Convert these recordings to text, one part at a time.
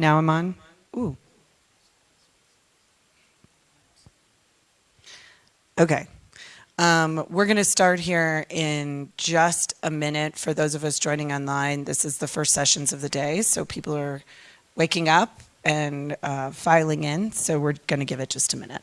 Now I'm on? Ooh. Okay. Um, we're going to start here in just a minute. For those of us joining online, this is the first sessions of the day, so people are waking up and uh, filing in, so we're going to give it just a minute.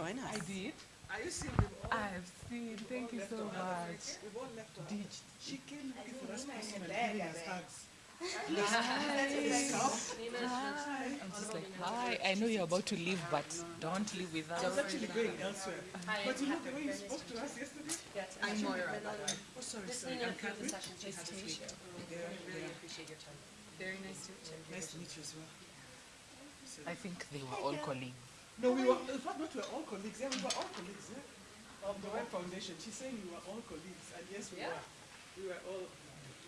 Join us. I did. Are you seeing them all? I've seen. Thank you so much. We've all left her. Ditched. She came looking for us personally, giving us hugs. Hi. I'm just like, hi. I know you're about to leave, but don't leave without. I was actually going elsewhere. But you know the way you spoke to us yesterday? I'm Moira. Oh, sorry, sorry. so you know, I'm Catherine. session, she's to meet you. Really appreciate your time. Very nice to meet you. Nice to meet you as well. I think they were all colleagues. No, we were, in fact, not we were all colleagues. Yeah, we were all colleagues, yeah? Of the Web Foundation. She's saying we were all colleagues. And yes, we Yeah. were. We were all,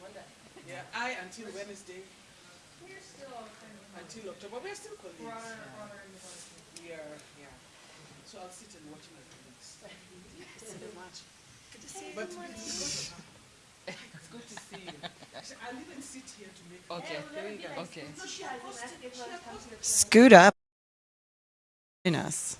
One day. yeah, I until Wednesday, We're still kind of until October. We're still colleagues. broader, broader in the world. We are, yeah. So I'll sit and watch my colleagues. Thank you so much. Good to see you. But it's it's good to see you. Actually, I'll even sit here to make. Okay. Okay. No, she Okay. she Scoot up. Join us.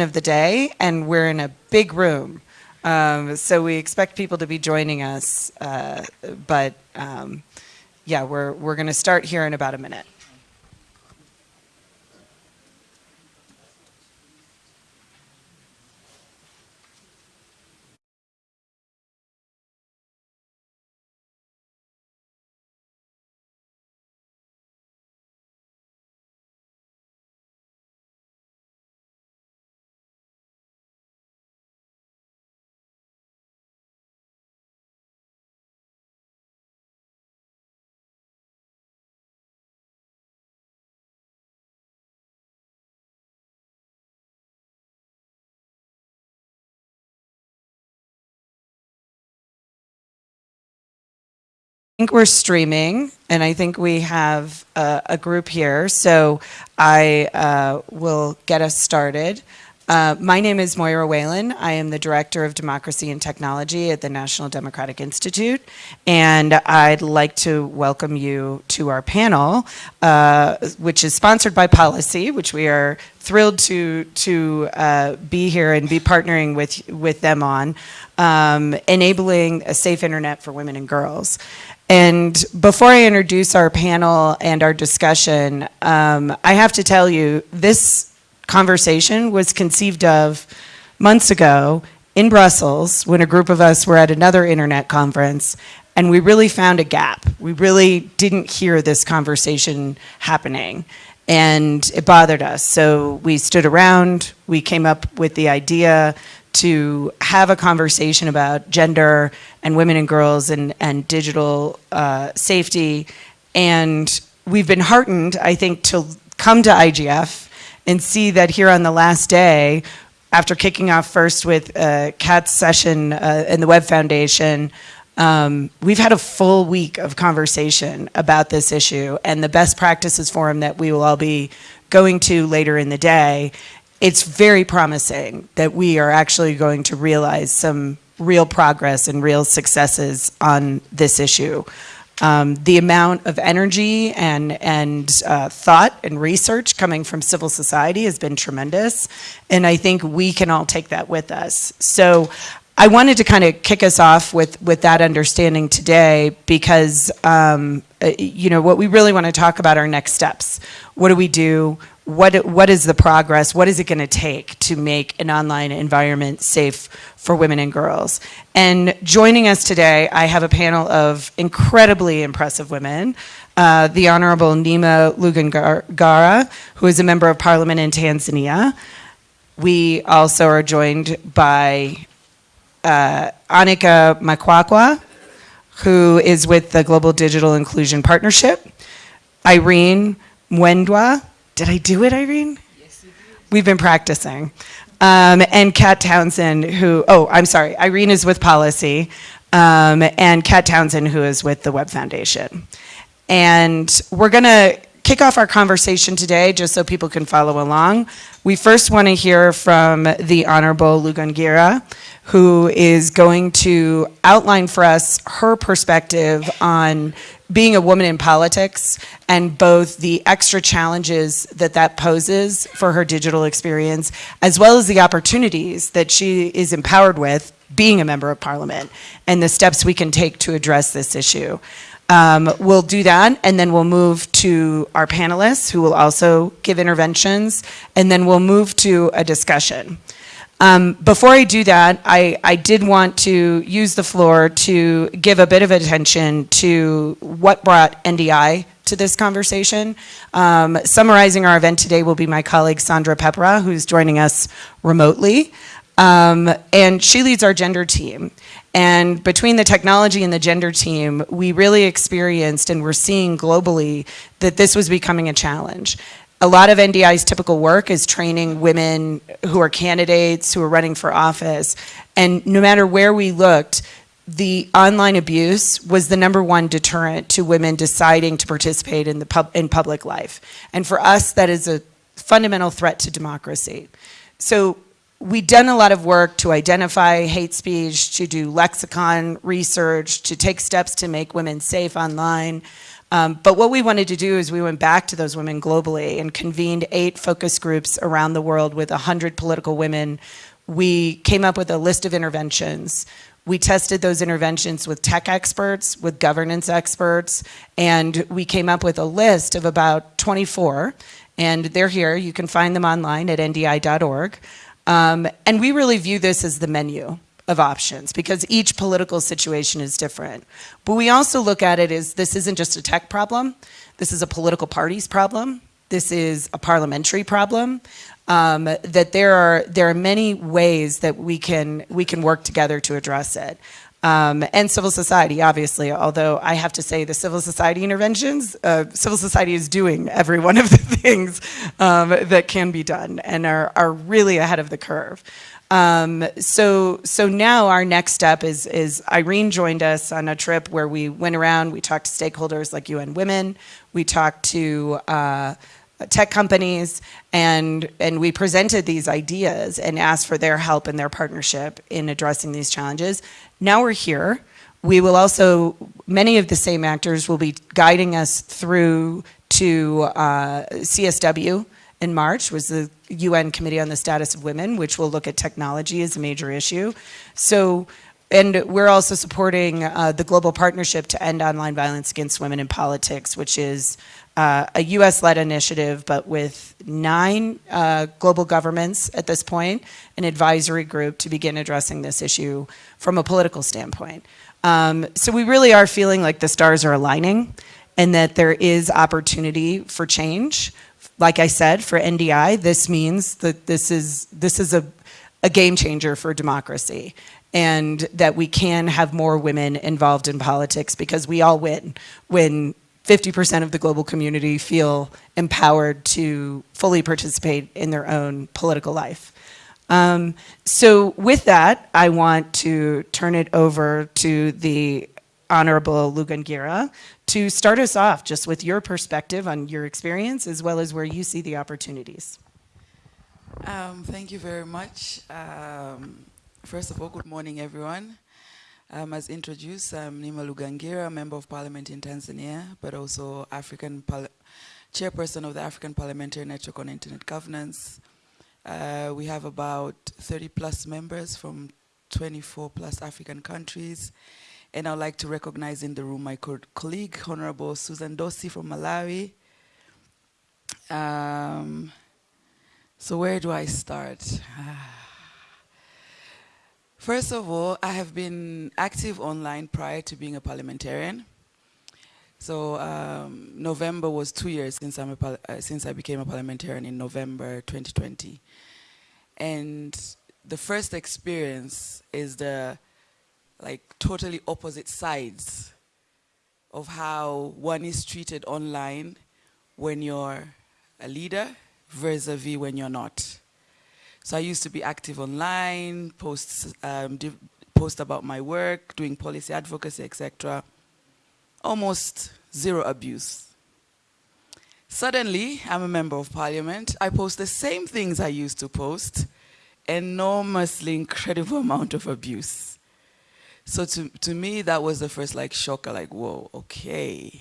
Of the day, and we're in a big room. Um, so we expect people to be joining us, uh, but um, yeah, we're, we're going to start here in about a minute. Think we're streaming, and I think we have a, a group here. So I uh, will get us started. Uh, my name is Moira Whelan. I am the Director of Democracy and Technology at the National Democratic Institute, and I'd like to welcome you to our panel, uh, which is sponsored by Pollicy, which we are thrilled to to uh, be here and be partnering with with them on, um, enabling a safe internet for women and girls. And before I introduce our panel and our discussion, um, I have to tell you this conversation was conceived of months ago in Brussels when a group of us were at another internet conference and we really found a gap. We really didn't hear this conversation happening and it bothered us. So we stood around, we came up with the idea to have a conversation about gender and women and girls and, and digital uh, safety. And we've been heartened, I think, to come to IGF and see that here on the last day, after kicking off first with uh, Kat's session uh, in the Web Foundation, um, we've had a full week of conversation about this issue and the best practices forum that we will all be going to later in the day. It's very promising that we are actually going to realize some real progress and real successes on this issue. Um, the amount of energy and, and uh, thought and research coming from civil society has been tremendous, and I think we can all take that with us. So I wanted to kind of kick us off with, with that understanding today because, um, uh, you know, what we really want to talk about are next steps. What do we do? What, what is the progress? What is it going to take to make an online environment safe for women and girls? And joining us today, I have a panel of incredibly impressive women. Uh, the Honorable Neema Lugangira, who is a member of parliament in Tanzania. We also are joined by uh, Onica Makwakwa, who is with the Global Digital Inclusion Partnership, Irene Mwendwa. Did I do it, Irene? Yes, you did. We've been practicing. Um, and Kat Townsend, who, oh, I'm sorry, Irene is with Pollicy, um, and Kat Townsend, who is with the Web Foundation. And we're going to kick off our conversation today just so people can follow along. We first want to hear from the Honorable Lugangira, who is going to outline for us her perspective on being a woman in politics and both the extra challenges that that poses for her digital experience, as well as the opportunities that she is empowered with being a member of parliament and the steps we can take to address this issue. Um, we'll do that, and then we'll move to our panelists who will also give interventions, and then we'll move to a discussion. Um, before I do that, I, I did want to use the floor to give a bit of attention to what brought NDI to this conversation. Um, summarizing our event today will be my colleague Sandra Pepera, who's joining us remotely. Um, and she leads our gender team. And between the technology and the gender team, we really experienced and we're seeing globally that this was becoming a challenge. A lot of NDI's typical work is training women who are candidates, who are running for office. And no matter where we looked, the online abuse was the number one deterrent to women deciding to participate in, the pub, in public life. And for us, that is a fundamental threat to democracy. So we've done a lot of work to identify hate speech, to do lexicon research, to take steps to make women safe online. Um, but what we wanted to do is we went back to those women globally and convened eight focus groups around the world with 100 political women. We came up with a list of interventions. We tested those interventions with tech experts, with governance experts, and we came up with a list of about 24. And they're here. You can find them online at ndi.org. Um, and we really view this as the menu of options because each political situation is different. But we also look at it as this isn't just a tech problem, this is a political party's problem, this is a parliamentary problem, um, that there are, there are many ways that we can, we can work together to address it. Um, and civil society, obviously, although I have to say the civil society interventions, uh, civil society is doing every one of the things um, that can be done and are, are really ahead of the curve. Um, so, so now our next step is, is Irene joined us on a trip where we went around, we talked to stakeholders like UN Women, we talked to uh, tech companies, and, and we presented these ideas and asked for their help and their partnership in addressing these challenges. Now we're here. We will also, many of the same actors will be guiding us through to uh, CSW, in March was the UN Committee on the Status of Women, which will look at technology as a major issue. So, and we're also supporting uh, the Global Partnership to End Online Violence Against Women in Politics, which is uh, a US-led initiative, but with nine uh, global governments at this point, an advisory group to begin addressing this issue from a political standpoint. Um, so we really are feeling like the stars are aligning and that there is opportunity for change like I said, for NDI, this means that this is, this is a, a game changer for democracy and that we can have more women involved in politics because we all win when 50% of the global community feel empowered to fully participate in their own political life. Um, so with that, I want to turn it over to the Honorable Lugangira to start us off just with your perspective on your experience as well as where you see the opportunities. Um, thank you very much. Um, first of all, good morning, everyone. Um, as introduced, I'm Neema Lugangira, Member of Parliament in Tanzania, but also African Chairperson of the African Parliamentary Network on Internet Governance. Uh, we have about 30 plus members from 24 plus African countries and I'd like to recognize in the room my co colleague, Honorable Susan Dossi from Malawi. Um, so where do I start? First of all, I have been active online prior to being a parliamentarian. So um, November was two years since, uh, since I became a parliamentarian in November 2020. And the first experience is the like totally opposite sides of how one is treated online when you're a leader vis-a-vis -vis when you're not. So I used to be active online, post, um, post about my work, doing policy advocacy, etc. Almost zero abuse. Suddenly, I'm a member of parliament. I post the same things I used to post, enormously incredible amount of abuse. So to, to me, that was the first like shocker, like, whoa, okay.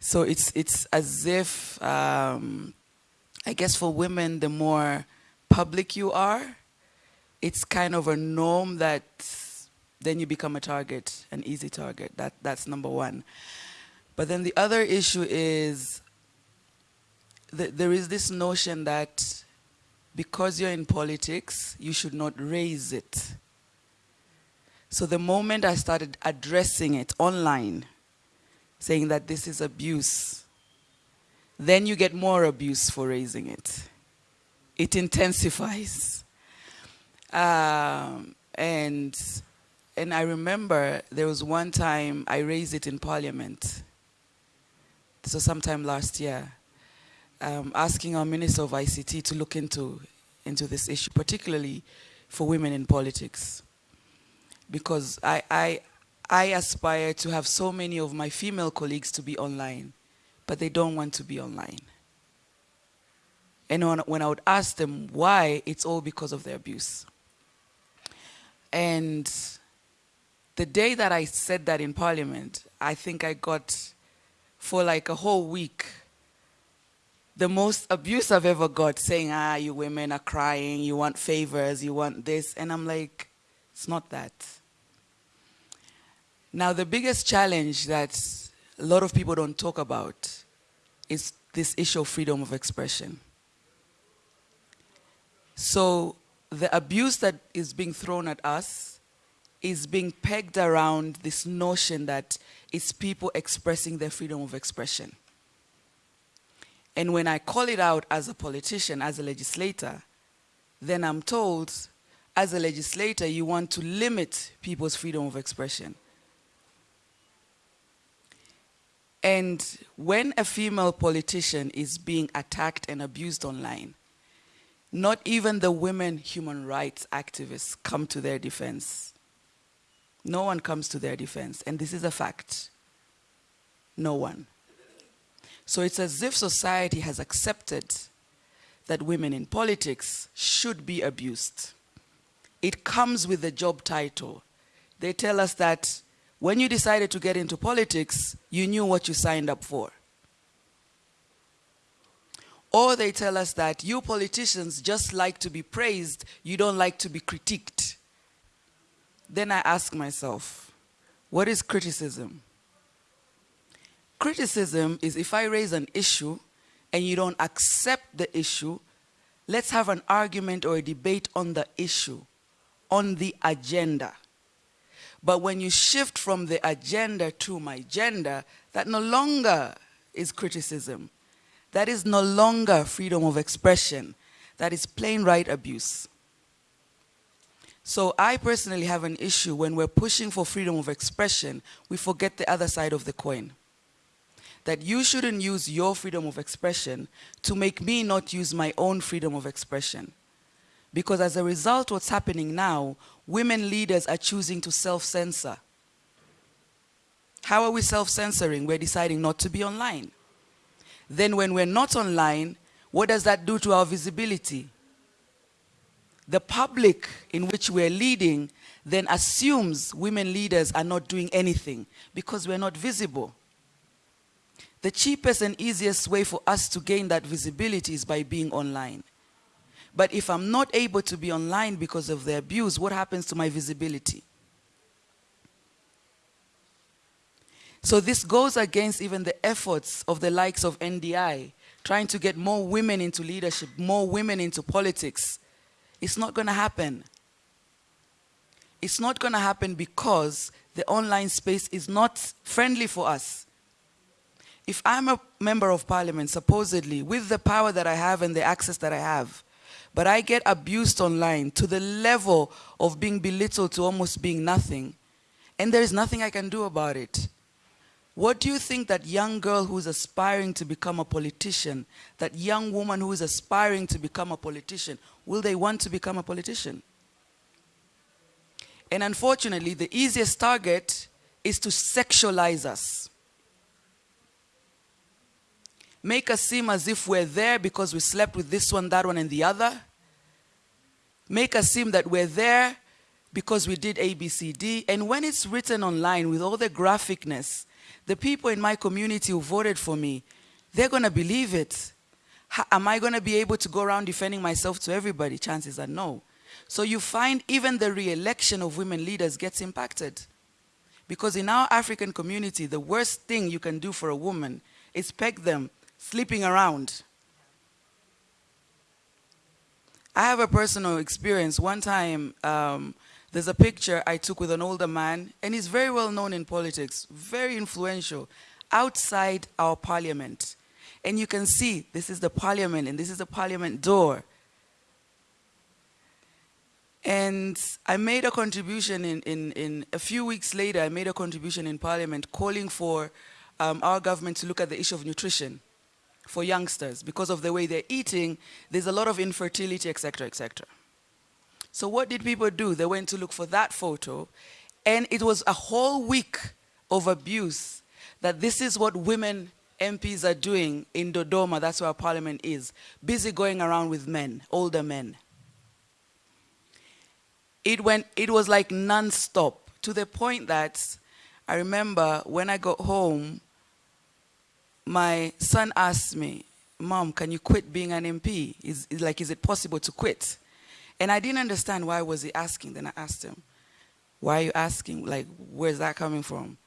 So it's, it's as if, um, I guess for women, the more public you are, it's kind of a norm that then you become a target, an easy target. That, that's number one. But then the other issue is there is this notion that because you're in politics, you should not raise it. So the moment I started addressing it online, saying that this is abuse, then you get more abuse for raising it. It intensifies. Um, and, and I remember there was one time I raised it in parliament. Was sometime last year, um, asking our Minister of ICT to look into, into this issue, particularly for women in politics because I, I, I aspire to have so many of my female colleagues to be online, but they don't want to be online. And when, when I would ask them why, it's all because of their abuse. And the day that I said that in parliament, I think I got, for like a whole week, the most abuse I've ever got saying, ah, you women are crying, you want favors, you want this. And I'm like, it's not that. Now, the biggest challenge that a lot of people don't talk about is this issue of freedom of expression. So the abuse that is being thrown at us is being pegged around this notion that it's people expressing their freedom of expression. And when I call it out as a politician, as a legislator, then I'm told as a legislator, you want to limit people's freedom of expression. And when a female politician is being attacked and abused online, not even the women human rights activists come to their defense. No one comes to their defense, and this is a fact. No one. So it's as if society has accepted that women in politics should be abused. It comes with the job title. They tell us that when you decided to get into politics, you knew what you signed up for. Or they tell us that you politicians just like to be praised, you don't like to be critiqued. Then I ask myself, what is criticism? Criticism is if I raise an issue and you don't accept the issue, let's have an argument or a debate on the issue, on the agenda. But when you shift from the agenda to my gender, that no longer is criticism. That is no longer freedom of expression. That is plain right abuse. So I personally have an issue when we're pushing for freedom of expression, we forget the other side of the coin. That you shouldn't use your freedom of expression to make me not use my own freedom of expression. Because as a result, what's happening now, women leaders are choosing to self-censor. How are we self-censoring? We're deciding not to be online. Then when we're not online, what does that do to our visibility? The public in which we're leading then assumes women leaders are not doing anything because we're not visible. The cheapest and easiest way for us to gain that visibility is by being online. But if I'm not able to be online because of the abuse, what happens to my visibility? So this goes against even the efforts of the likes of NDI, trying to get more women into leadership, more women into politics. It's not going to happen. It's not going to happen because the online space is not friendly for us. If I'm a member of parliament, supposedly, with the power that I have and the access that I have, but I get abused online to the level of being belittled to almost being nothing, and there is nothing I can do about it. What do you think that young girl who's aspiring to become a politician, that young woman who is aspiring to become a politician, will they want to become a politician? And unfortunately, the easiest target is to sexualize us. Make us seem as if we're there because we slept with this one, that one, and the other. Make us seem that we're there because we did A, B, C, D. And when it's written online with all the graphicness, the people in my community who voted for me, they're going to believe it. How, am I going to be able to go around defending myself to everybody? Chances are no. So you find even the re-election of women leaders gets impacted. Because in our African community, the worst thing you can do for a woman is peg them sleeping around. I have a personal experience. One time, um, there's a picture I took with an older man, and he's very well known in politics, very influential, outside our parliament. And you can see this is the parliament, and this is the parliament door. And I made a contribution in, in, in a few weeks later, I made a contribution in parliament calling for um, our government to look at the issue of nutrition for youngsters. Because of the way they're eating, there's a lot of infertility, etc., etc. So what did people do? They went to look for that photo, and it was a whole week of abuse that this is what women MPs are doing in Dodoma, that's where parliament is, busy going around with men, older men. It, went, it was like non-stop to the point that I remember when I got home, my son asked me, Mom, can you quit being an MP? Is, is like, is it possible to quit? And I didn't understand why was he asking. Then I asked him, why are you asking? Like, where's that coming from?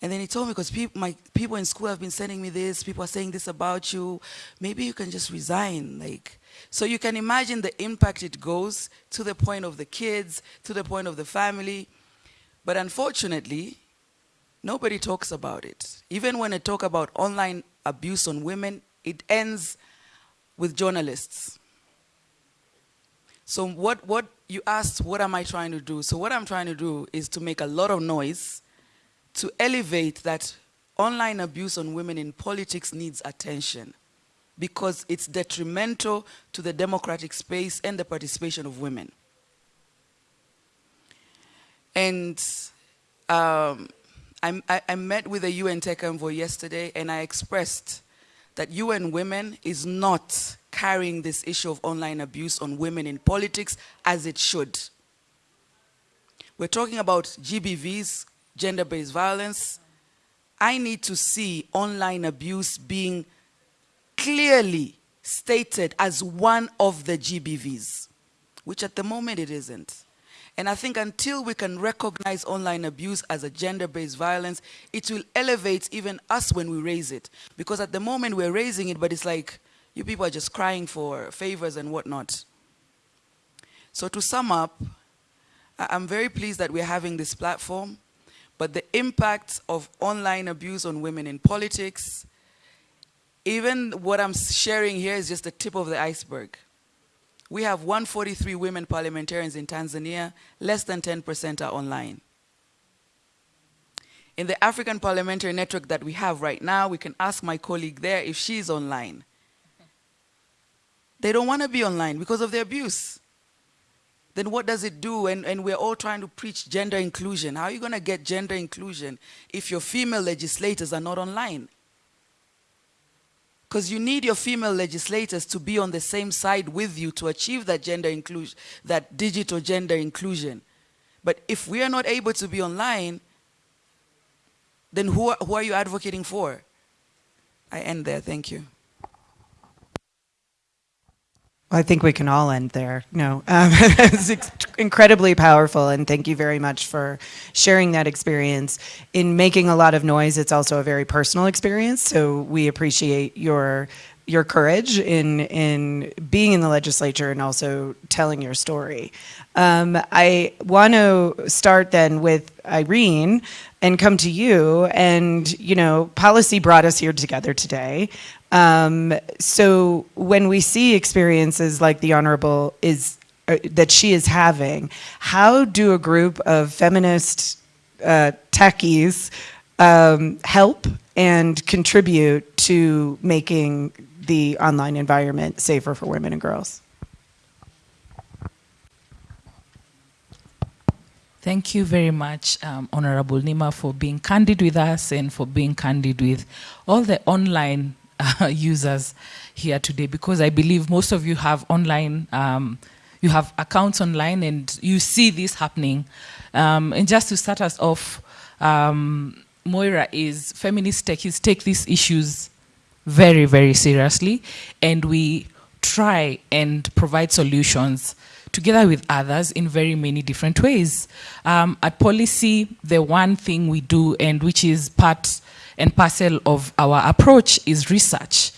And then he told me, because people, my people in school have been sending me this, people are saying this about you, maybe you can just resign. Like, so you can imagine the impact it goes to the point of the kids, to the point of the family. But unfortunately, nobody talks about it. Even when I talk about online abuse on women, it ends with journalists. So what, what you asked, what am I trying to do? So what I'm trying to do is to make a lot of noise to elevate that online abuse on women in politics needs attention because it's detrimental to the democratic space and the participation of women. And um, I, I, met with the UN Tech Envoy yesterday and I expressed that UN Women is not carrying this issue of online abuse on women in politics as it should. We're talking about GBVs, gender-based violence. I need to see online abuse being clearly stated as one of the GBVs, which at the moment it isn't. And I think until we can recognize online abuse as a gender-based violence, it will elevate even us when we raise it. Because at the moment we're raising it, but it's like, you people are just crying for favors and whatnot. So to sum up, I'm very pleased that we're having this platform, but the impact of online abuse on women in politics, even what I'm sharing here is just the tip of the iceberg. We have 143 women parliamentarians in Tanzania, less than 10% are online. In the African Parliamentary Network that we have right now, we can ask my colleague there if she's online. They don't want to be online because of the abuse. Then what does it do? And, and we're all trying to preach gender inclusion. How are you going to get gender inclusion if your female legislators are not online? Because you need your female legislators to be on the same side with you to achieve that gender inclusion, that digital gender inclusion. But if we are not able to be online, then who are, who are you advocating for? I end there. Thank you. I think we can all end there. No, um, it's incredibly powerful, and thank you very much for sharing that experience. In making a lot of noise, it's also a very personal experience, so we appreciate your your courage in in being in the legislature and also telling your story. Um, I want to start then with Irene and come to you. And you know, Pollicy brought us here together today. Um, so when we see experiences like the Honorable is uh, that she is having, how do a group of feminist uh, techies um, help and contribute to making the online environment safer for women and girls? Thank you very much, um, Honorable Neema, for being candid with us and for being candid with all the online uh, users here today because I believe most of you have online, um, you have accounts online and you see this happening. Um, and just to start us off, um, Moira is feminist techies take these issues very, very seriously and we try and provide solutions together with others in very many different ways. Um, at Pollicy, the one thing we do and which is part and parcel of our approach is research.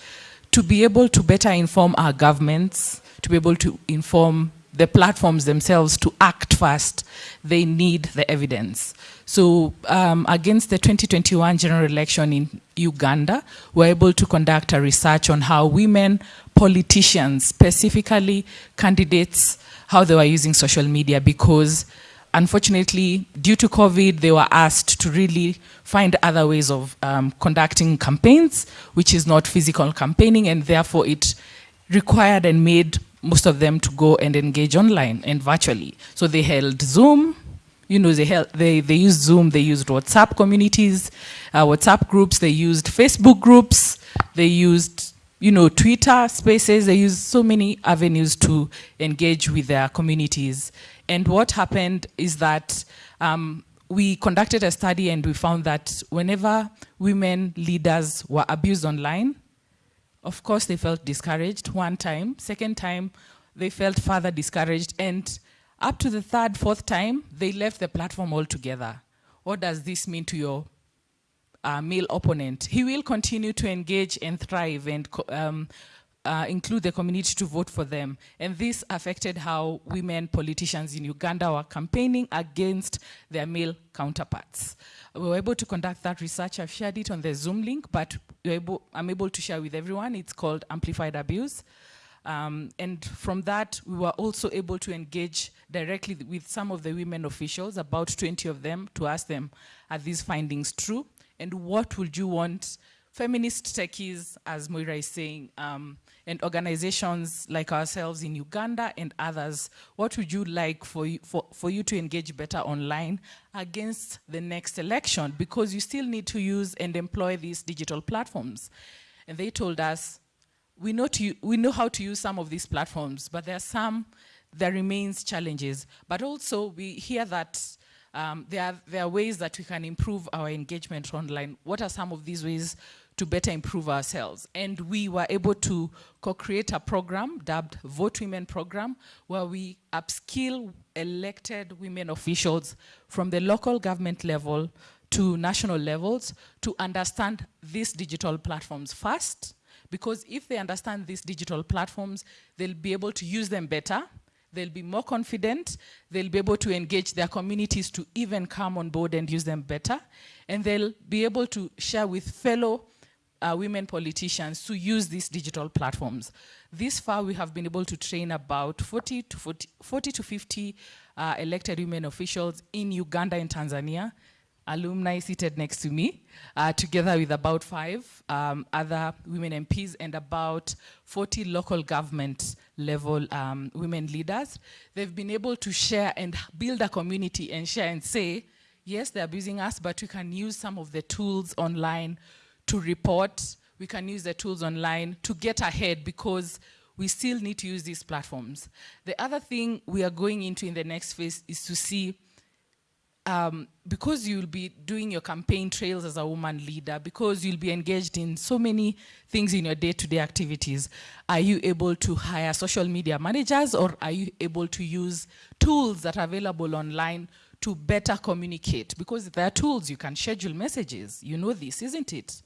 To be able to better inform our governments, to be able to inform the platforms themselves to act fast, they need the evidence. So um, against the 2021 general election in Uganda, we're able to conduct a research on how women politicians, specifically candidates, how they were using social media because unfortunately, due to COVID, they were asked to really find other ways of um, conducting campaigns, which is not physical campaigning, and therefore it required and made most of them to go and engage online and virtually. So they held Zoom, you know, they, held, they, they used Zoom, they used WhatsApp communities, uh, WhatsApp groups, they used Facebook groups, they used, you know, Twitter spaces, they use so many avenues to engage with their communities. And what happened is that um, we conducted a study and we found that whenever women leaders were abused online, of course they felt discouraged one time. Second time, they felt further discouraged. And up to the third, fourth time, they left the platform altogether. What does this mean to your uh, male opponent? He will continue to engage and thrive and um, uh, include the community to vote for them. And this affected how women politicians in Uganda were campaigning against their male counterparts. We were able to conduct that research. I've shared it on the Zoom link, but able, I'm able to share with everyone. It's called Amplified Abuse. Um, and from that, we were also able to engage directly with some of the women officials, about 20 of them, to ask them, are these findings true? And what would you want feminist techies, as Moira is saying, um, and organizations like ourselves in Uganda and others, what would you like for you, for, for you to engage better online against the next election? Because you still need to use and employ these digital platforms. And they told us, we know, to, we know how to use some of these platforms, but there are some, there remains challenges. But also we hear that um, there, are, there are ways that we can improve our engagement online. What are some of these ways to better improve ourselves? And we were able to co-create a program dubbed Vote Women Program, where we upskill elected women officials from the local government level to national levels to understand these digital platforms first, because if they understand these digital platforms, they'll be able to use them better, they'll be more confident, they'll be able to engage their communities to even come on board and use them better, and they'll be able to share with fellow uh, women politicians to use these digital platforms. This far, we have been able to train about 40 to, 40, 40 to 50 uh, elected women officials in Uganda and Tanzania alumni seated next to me, uh, together with about five um, other women MPs and about 40 local government level um, women leaders. They've been able to share and build a community and share and say, yes, they're abusing us, but we can use some of the tools online to report. We can use the tools online to get ahead because we still need to use these platforms. The other thing we are going into in the next phase is to see um, because you'll be doing your campaign trails as a woman leader, because you'll be engaged in so many things in your day-to-day -day activities, are you able to hire social media managers or are you able to use tools that are available online to better communicate? Because there are tools, you can schedule messages. You know this, isn't it?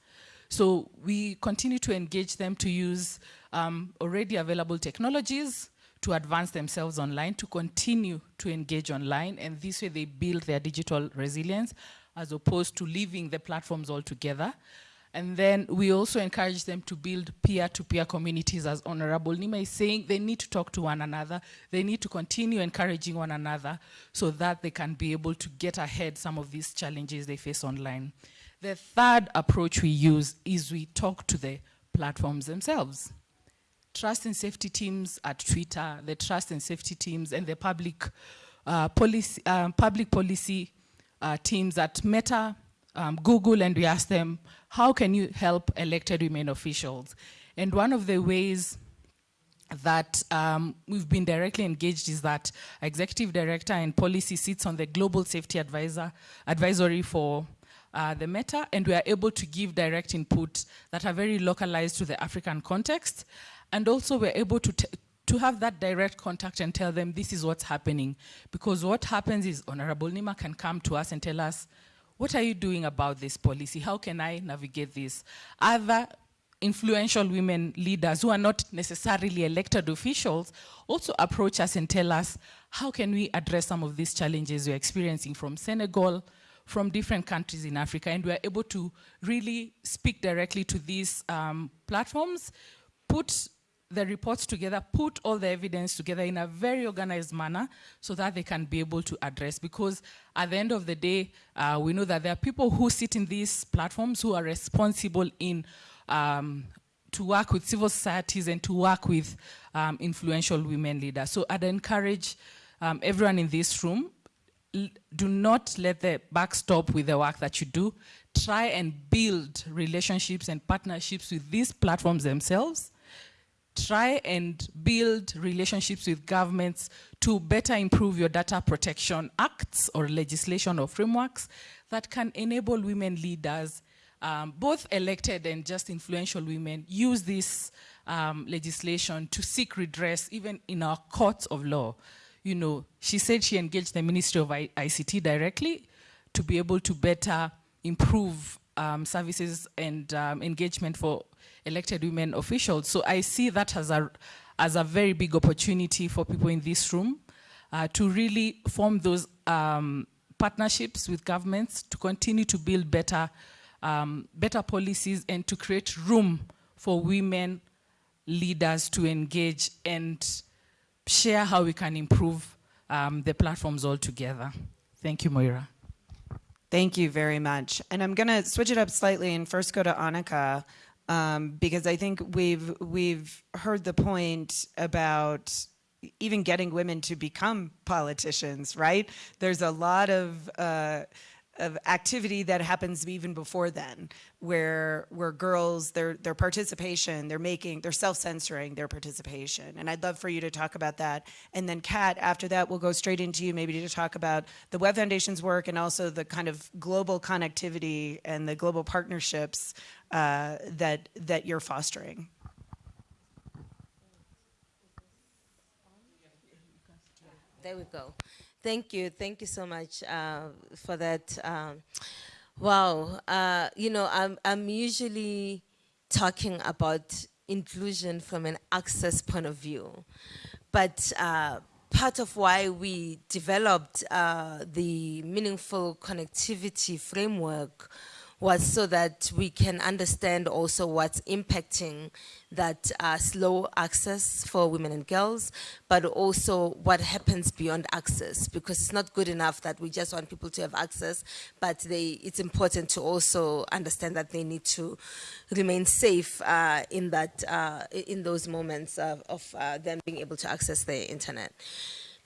So we continue to engage them to use um, already available technologies, to advance themselves online, to continue to engage online, and this way they build their digital resilience as opposed to leaving the platforms altogether. And then we also encourage them to build peer-to-peer -peer communities, as Honorable Neema is saying, they need to talk to one another, they need to continue encouraging one another so that they can be able to get ahead some of these challenges they face online. The third approach we use is we talk to the platforms themselves trust and safety teams at Twitter, the trust and safety teams, and the public uh, policy, um, public policy uh, teams at Meta, um, Google, and we asked them, how can you help elected women officials? And one of the ways that um, we've been directly engaged is that executive director and Pollicy sits on the global safety advisor advisory for uh, the meta and we are able to give direct input that are very localized to the African context and also we're able to, to have that direct contact and tell them this is what's happening. Because what happens is Honorable Neema can come to us and tell us, what are you doing about this policy? How can I navigate this? Other influential women leaders who are not necessarily elected officials also approach us and tell us, how can we address some of these challenges we're experiencing from Senegal, from different countries in Africa, and we're able to really speak directly to these um, platforms, put the reports together, put all the evidence together in a very organized manner so that they can be able to address. Because at the end of the day, uh, we know that there are people who sit in these platforms who are responsible in um, to work with civil societies and to work with um, influential women leaders. So I'd encourage um, everyone in this room, do not let the back stop with the work that you do. Try and build relationships and partnerships with these platforms themselves try and build relationships with governments to better improve your data protection acts or legislation or frameworks that can enable women leaders, um, both elected and just influential women, use this um, legislation to seek redress even in our courts of law. You know, she said she engaged the Ministry of I ICT directly to be able to better improve um, services and um, engagement for elected women officials. So I see that as a, as a very big opportunity for people in this room uh, to really form those um, partnerships with governments to continue to build better, um, better policies and to create room for women leaders to engage and share how we can improve um, the platforms all together. Thank you, Moira. Thank you very much. And I'm going to switch it up slightly and first go to Onica um, because I think we've we've heard the point about even getting women to become politicians, right? There's a lot of uh, of activity that happens even before then, where where girls their their participation, they're making, they're self-censoring their participation, and I'd love for you to talk about that. And then, Kat, after that, we'll go straight into you, maybe to talk about the Web Foundation's work and also the kind of global connectivity and the global partnerships uh, that that you're fostering. There we go. Thank you. Thank you so much uh, for that. Um, wow. Uh, you know, I'm, I'm usually talking about inclusion from an access point of view. But uh, part of why we developed uh, the meaningful connectivity framework was so that we can understand also what's impacting that uh, slow access for women and girls, but also what happens beyond access, because it's not good enough that we just want people to have access, but they, it's important to also understand that they need to remain safe uh, in that, uh, in those moments of, of uh, them being able to access the internet.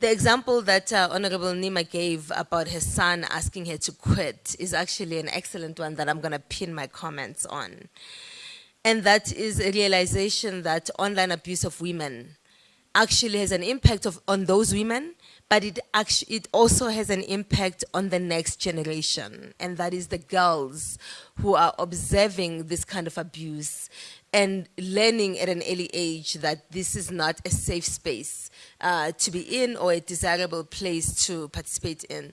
The example that uh, Honorable Neema gave about her son asking her to quit is actually an excellent one that I'm going to pin my comments on. And that is a realization that online abuse of women actually has an impact of, on those women, but it, actually, it also has an impact on the next generation. And that is the girls who are observing this kind of abuse and learning at an early age that this is not a safe space uh, to be in or a desirable place to participate in,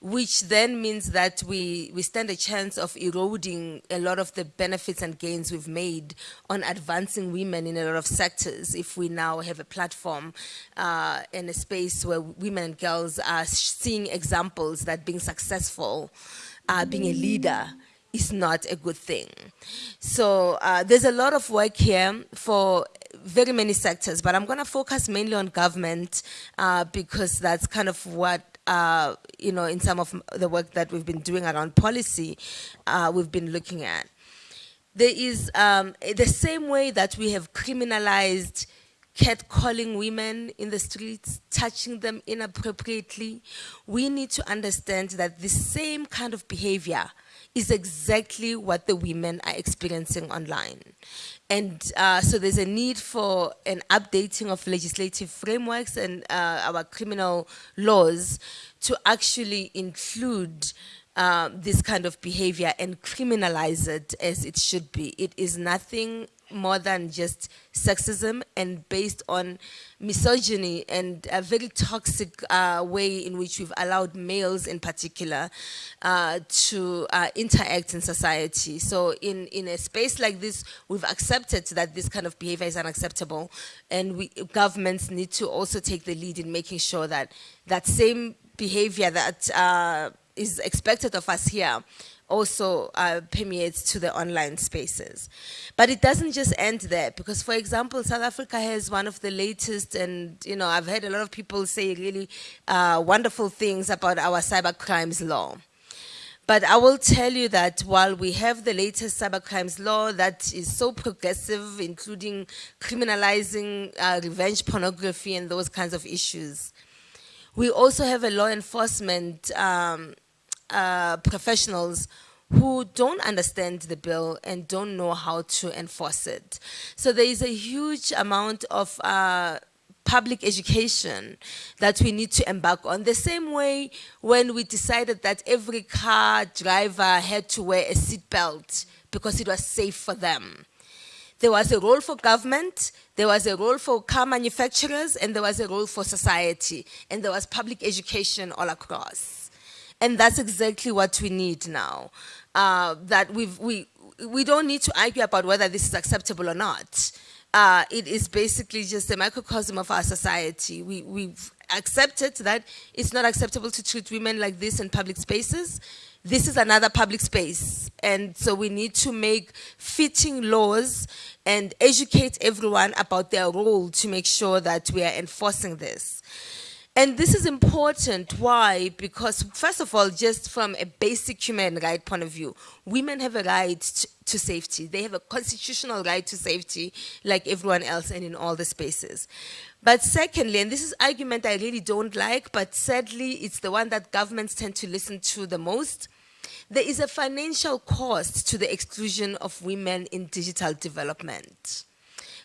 which then means that we, we stand a chance of eroding a lot of the benefits and gains we've made on advancing women in a lot of sectors. If we now have a platform uh, in a space where women and girls are seeing examples that being successful, uh, being a leader, is not a good thing. So uh, there's a lot of work here for very many sectors, but I'm going to focus mainly on government uh, because that's kind of what uh, you know, in some of the work that we've been doing around policy, uh, we've been looking at. There is um, the same way that we have criminalized catcalling women in the streets, touching them inappropriately, we need to understand that the same kind of behavior is exactly what the women are experiencing online. And uh, so there's a need for an updating of legislative frameworks and uh, our criminal laws to actually include uh, this kind of behavior and criminalize it as it should be. It is nothing more than just sexism and based on misogyny and a very toxic uh, way in which we've allowed males in particular uh, to uh, interact in society. So in, in a space like this, we've accepted that this kind of behavior is unacceptable and we, governments need to also take the lead in making sure that that same behavior that uh, is expected of us here also uh, permeates to the online spaces. But it doesn't just end there because, for example, South Africa has one of the latest and, you know, I've heard a lot of people say really uh, wonderful things about our cyber crimes law. But I will tell you that while we have the latest cyber crimes law that is so progressive, including criminalizing uh, revenge pornography and those kinds of issues, we also have a law enforcement um, uh, professionals who don't understand the bill and don't know how to enforce it. So there is a huge amount of uh, public education that we need to embark on. The same way when we decided that every car driver had to wear a seatbelt because it was safe for them. There was a role for government, there was a role for car manufacturers, and there was a role for society, and there was public education all across. And that's exactly what we need now. Uh, that we've, we, we don't need to argue about whether this is acceptable or not. Uh, it is basically just a microcosm of our society. We, we've accepted that it's not acceptable to treat women like this in public spaces. This is another public space. And so we need to make fitting laws and educate everyone about their role to make sure that we are enforcing this. And this is important. Why? Because, first of all, just from a basic human right point of view, women have a right to, to safety. They have a constitutional right to safety, like everyone else, and in all the spaces. But secondly, and this is an argument I really don't like, but sadly, it's the one that governments tend to listen to the most. There is a financial cost to the exclusion of women in digital development.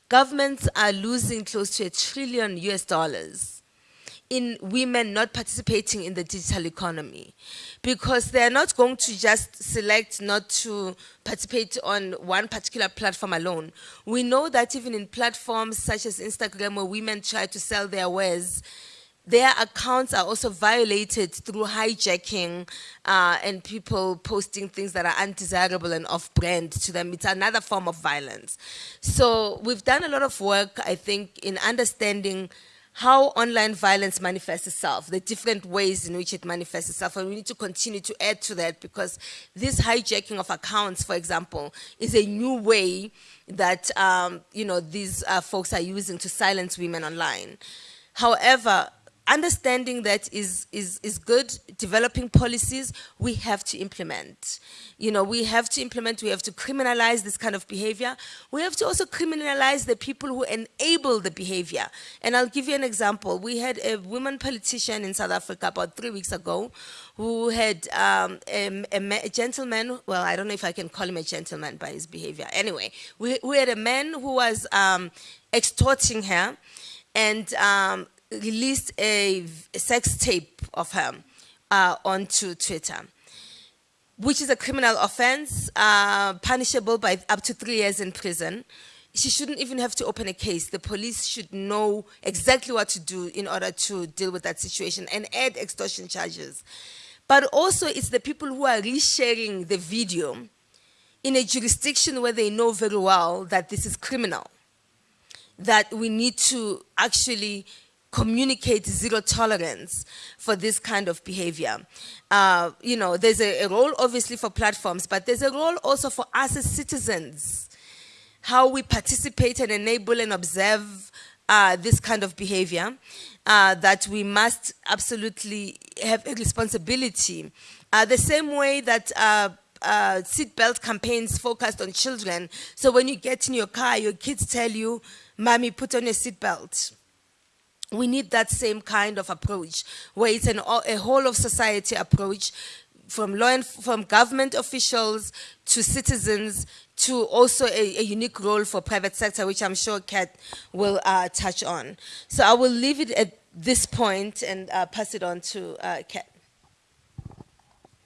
Governments are losing close to a trillion US dollars in women not participating in the digital economy because they're not going to just select not to participate on one particular platform alone. We know that even in platforms such as Instagram where women try to sell their wares, their accounts are also violated through hijacking uh, and people posting things that are undesirable and off-brand to them. It's another form of violence. So we've done a lot of work, I think, in understanding how online violence manifests itself, the different ways in which it manifests itself, and we need to continue to add to that because this hijacking of accounts, for example, is a new way that um, you know these uh, folks are using to silence women online. However, understanding that is, is, is good, developing policies, we have to implement. You know, we have to implement, we have to criminalize this kind of behavior. We have to also criminalize the people who enable the behavior. And I'll give you an example. We had a woman politician in South Africa about three weeks ago who had um, a, a, a, gentleman, well, I don't know if I can call him a gentleman by his behavior. Anyway, we, we had a man who was um, extorting her and um, released a, a sex tape of her uh, onto Twitter, which is a criminal offense, uh, punishable by up to three years in prison. She shouldn't even have to open a case. The police should know exactly what to do in order to deal with that situation and add extortion charges. But also it's the people who are resharing the video in a jurisdiction where they know very well that this is criminal, that we need to actually communicate zero tolerance for this kind of behavior. Uh, you know, there's a, a, role obviously for platforms, but there's a role also for us as citizens, how we participate and enable and observe uh, this kind of behavior, uh, that we must absolutely have a responsibility. Uh, the same way that uh, uh, seatbelt campaigns focused on children. So when you get in your car, your kids tell you, mommy, put on your seatbelt we need that same kind of approach where it's an, a whole of society approach from law and from government officials to citizens to also a, a, unique role for private sector, which I'm sure Kat will uh, touch on. So I will leave it at this point and uh, pass it on to uh, Kat.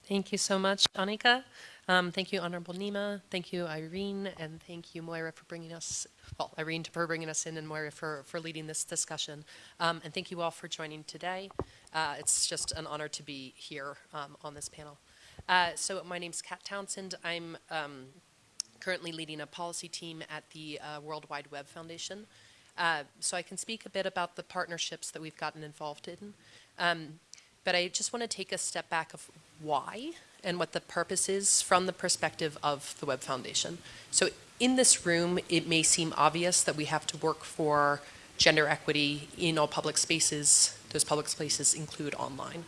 Thank you so much, Onica. Um, thank you, Honorable Neema. Thank you, Irene, and thank you, Moira, for bringing us well, Irene for bringing us in and Moira for, for leading this discussion. Um, and thank you all for joining today. Uh, it's just an honor to be here um, on this panel. Uh, so my name's Kat Townsend. I'm um, currently leading a policy team at the uh, World Wide Web Foundation. Uh, so I can speak a bit about the partnerships that we've gotten involved in. Um, but I just want to take a step back of why and what the purpose is from the perspective of the Web Foundation. So in this room, it may seem obvious that we have to work for gender equity in all public spaces. Those public spaces include online.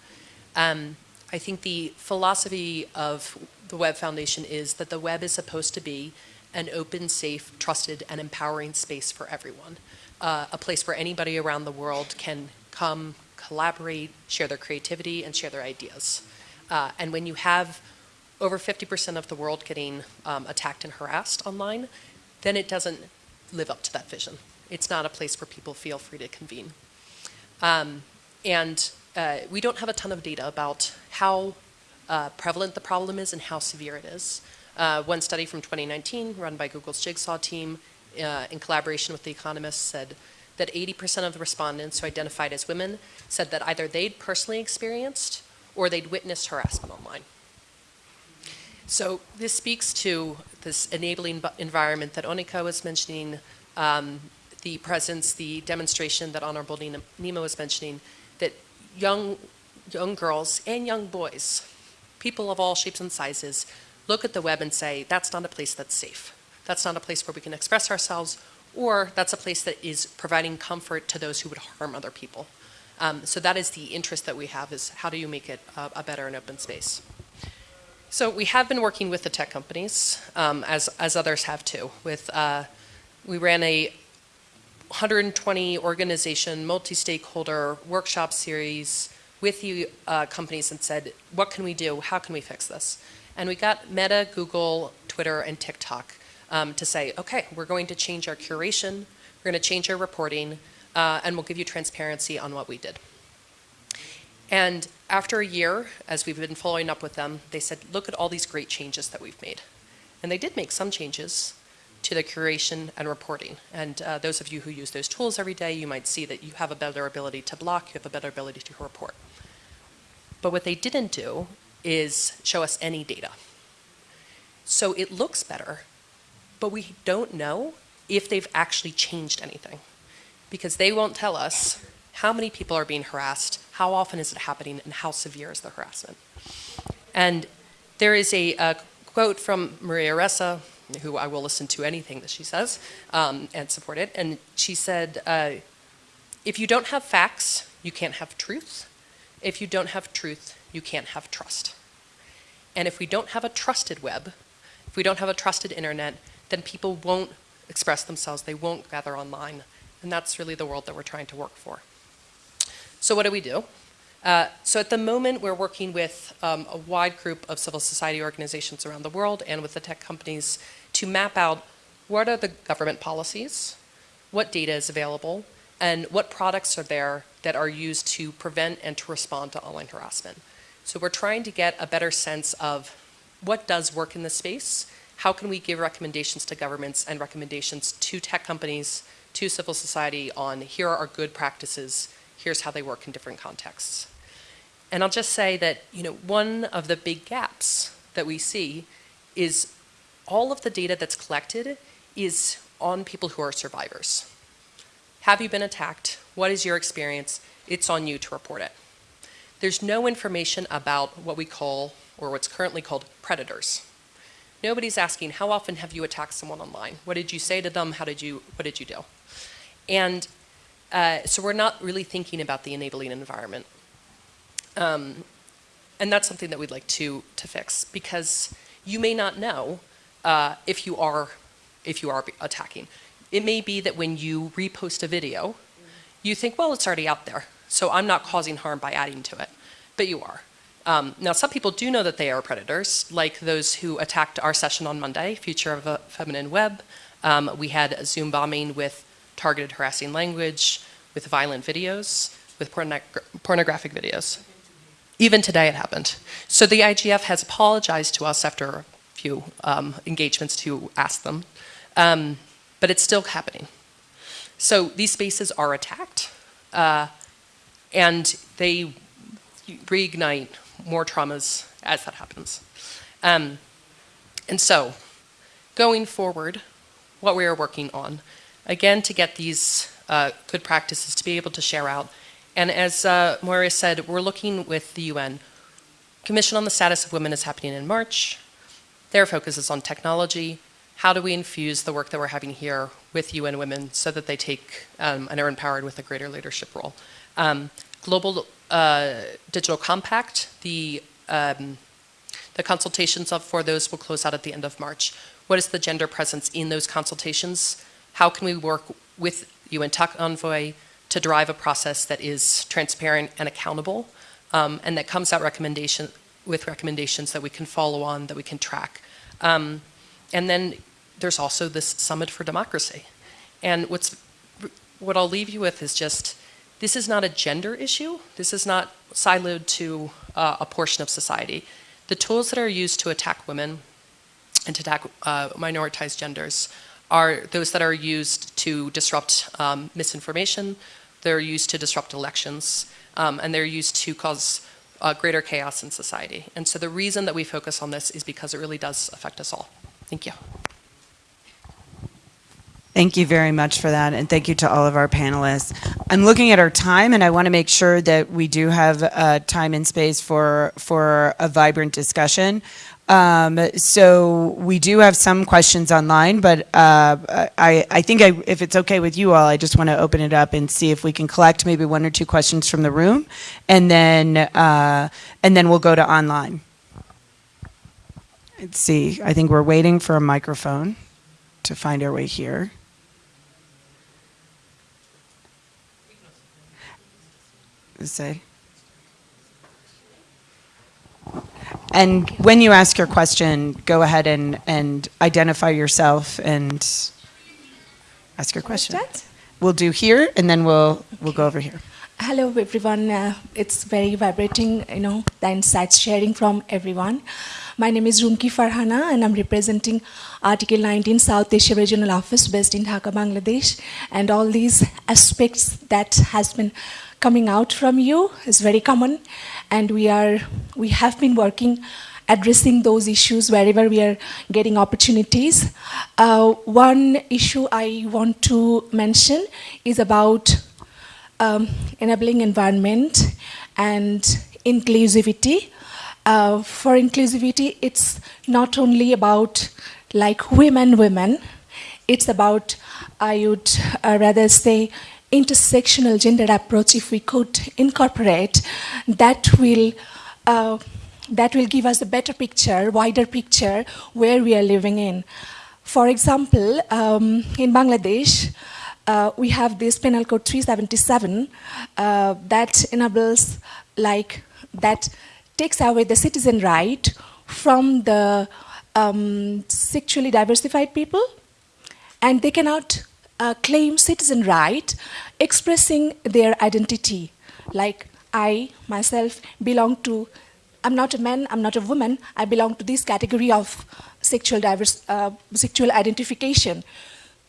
Um, I think the philosophy of the Web Foundation is that the web is supposed to be an open, safe, trusted, and empowering space for everyone. Uh, a place where anybody around the world can come, collaborate, share their creativity, and share their ideas. Uh, and when you have over 50% of the world getting um, attacked and harassed online, then it doesn't live up to that vision. It's not a place where people feel free to convene. Um, and uh, we don't have a ton of data about how uh, prevalent the problem is and how severe it is. Uh, one study from 2019 run by Google's Jigsaw team uh, in collaboration with The Economist said that 80% of the respondents who identified as women said that either they'd personally experienced or they'd witnessed harassment online. So this speaks to this enabling environment that Onica was mentioning, um, the presence, the demonstration that Honorable Neema was mentioning, that young, young girls and young boys, people of all shapes and sizes, look at the web and say, that's not a place that's safe. That's not a place where we can express ourselves, or that's a place that is providing comfort to those who would harm other people. Um, so that is the interest that we have is how do you make it a, a better and open space? So we have been working with the tech companies, um, as, as others have too. With, uh, we ran a 120 organization, multi-stakeholder workshop series with the uh, companies and said, what can we do? How can we fix this? And we got Meta, Google, Twitter, and TikTok um, to say, okay, we're going to change our curation, we're going to change our reporting, uh, and we'll give you transparency on what we did. And after a year, as we've been following up with them, they said, look at all these great changes that we've made. And they did make some changes to the curation and reporting. And uh, those of you who use those tools every day, you might see that you have a better ability to block, you have a better ability to report. But what they didn't do is show us any data. So it looks better, but we don't know if they've actually changed anything because they won't tell us how many people are being harassed, how often is it happening, and how severe is the harassment. And there is a, a quote from Maria Ressa, who I will listen to anything that she says um, and support it, and she said, uh, if you don't have facts, you can't have truth. If you don't have truth, you can't have trust. And if we don't have a trusted web, if we don't have a trusted internet, then people won't express themselves, they won't gather online. And that's really the world that we're trying to work for. So what do we do? Uh, so at the moment, we're working with um, a wide group of civil society organizations around the world and with the tech companies to map out what are the government policies, what data is available, and what products are there that are used to prevent and to respond to online harassment. So we're trying to get a better sense of what does work in this space, how can we give recommendations to governments and recommendations to tech companies, to civil society on here are our good practices, here's how they work in different contexts. And I'll just say that, you know, one of the big gaps that we see is all of the data that's collected is on people who are survivors. Have you been attacked? What is your experience? It's on you to report it. There's no information about what we call, or what's currently called, predators. Nobody's asking, how often have you attacked someone online? What did you say to them? How did you, what did you do? And uh, so we're not really thinking about the enabling environment. Um, and that's something that we'd like to, to fix because you may not know uh, if you are if you are attacking. It may be that when you repost a video, you think, well, it's already out there, so I'm not causing harm by adding to it, but you are. Um, now, some people do know that they are predators, like those who attacked our session on Monday, Future of a Feminine Web. Um, we had a Zoom bombing with targeted harassing language, with violent videos, with porno pornographic videos. Even today it happened. So the IGF has apologized to us after a few um, engagements to ask them, um, but it's still happening. So these spaces are attacked, uh, and they reignite more traumas as that happens. Um, and so, going forward, what we are working on again, to get these uh, good practices to be able to share out. And as uh, Moira said, we're looking with the UN. Commission on the Status of Women is happening in March. Their focus is on technology. How do we infuse the work that we're having here with UN Women so that they take um, and are empowered with a greater leadership role? Um, Global uh, Digital Compact, the, um, the consultations for those will close out at the end of March. What is the gender presence in those consultations? how can we work with UN Tech Envoy to drive a process that is transparent and accountable um, and that comes out recommendation with recommendations that we can follow on, that we can track. Um, and then there's also this Summit for Democracy. And what's, what I'll leave you with is just, this is not a gender issue. This is not siloed to uh, a portion of society. The tools that are used to attack women and to attack uh, minoritized genders are those that are used to disrupt um, misinformation, they're used to disrupt elections, um, and they're used to cause uh, greater chaos in society. And so the reason that we focus on this is because it really does affect us all. Thank you. Thank you very much for that, and thank you to all of our panelists. I'm looking at our time, and I want to make sure that we do have uh, time and space for, for a vibrant discussion. Um, so we do have some questions online, but uh, I, I think I, if it's okay with you all, I just want to open it up and see if we can collect maybe one or two questions from the room, and then uh, and then we'll go to online. Let's see. I think we're waiting for a microphone to find our way here. Say. And when you ask your question, go ahead and, and identify yourself and ask your question. We'll do here, and then we'll, we'll go over here. Hello, everyone. Uh, it's very vibrating, you know, the insights sharing from everyone. My name is Rumki Farhana, and I'm representing Article 19 South Asia Regional Office based in Dhaka, Bangladesh. And all these aspects that has been coming out from you is very common, and we are we have been working addressing those issues wherever we are getting opportunities. Uh, one issue I want to mention is about um, enabling environment and inclusivity. Uh, for inclusivity, it's not only about like women, women. It's about, I would uh, rather say, intersectional gender approach. If we could incorporate, that will uh, that will give us a better picture, wider picture where we are living in. For example, um, in Bangladesh, uh, we have this Penal Code 377 uh, that enables, like, that takes away the citizen right from the um, sexually diversified people, and they cannot uh, claim citizen right expressing their identity. Like, I myself belong to, I'm not a man, I'm not a woman, I belong to this category of sexual, diverse, uh, sexual identification.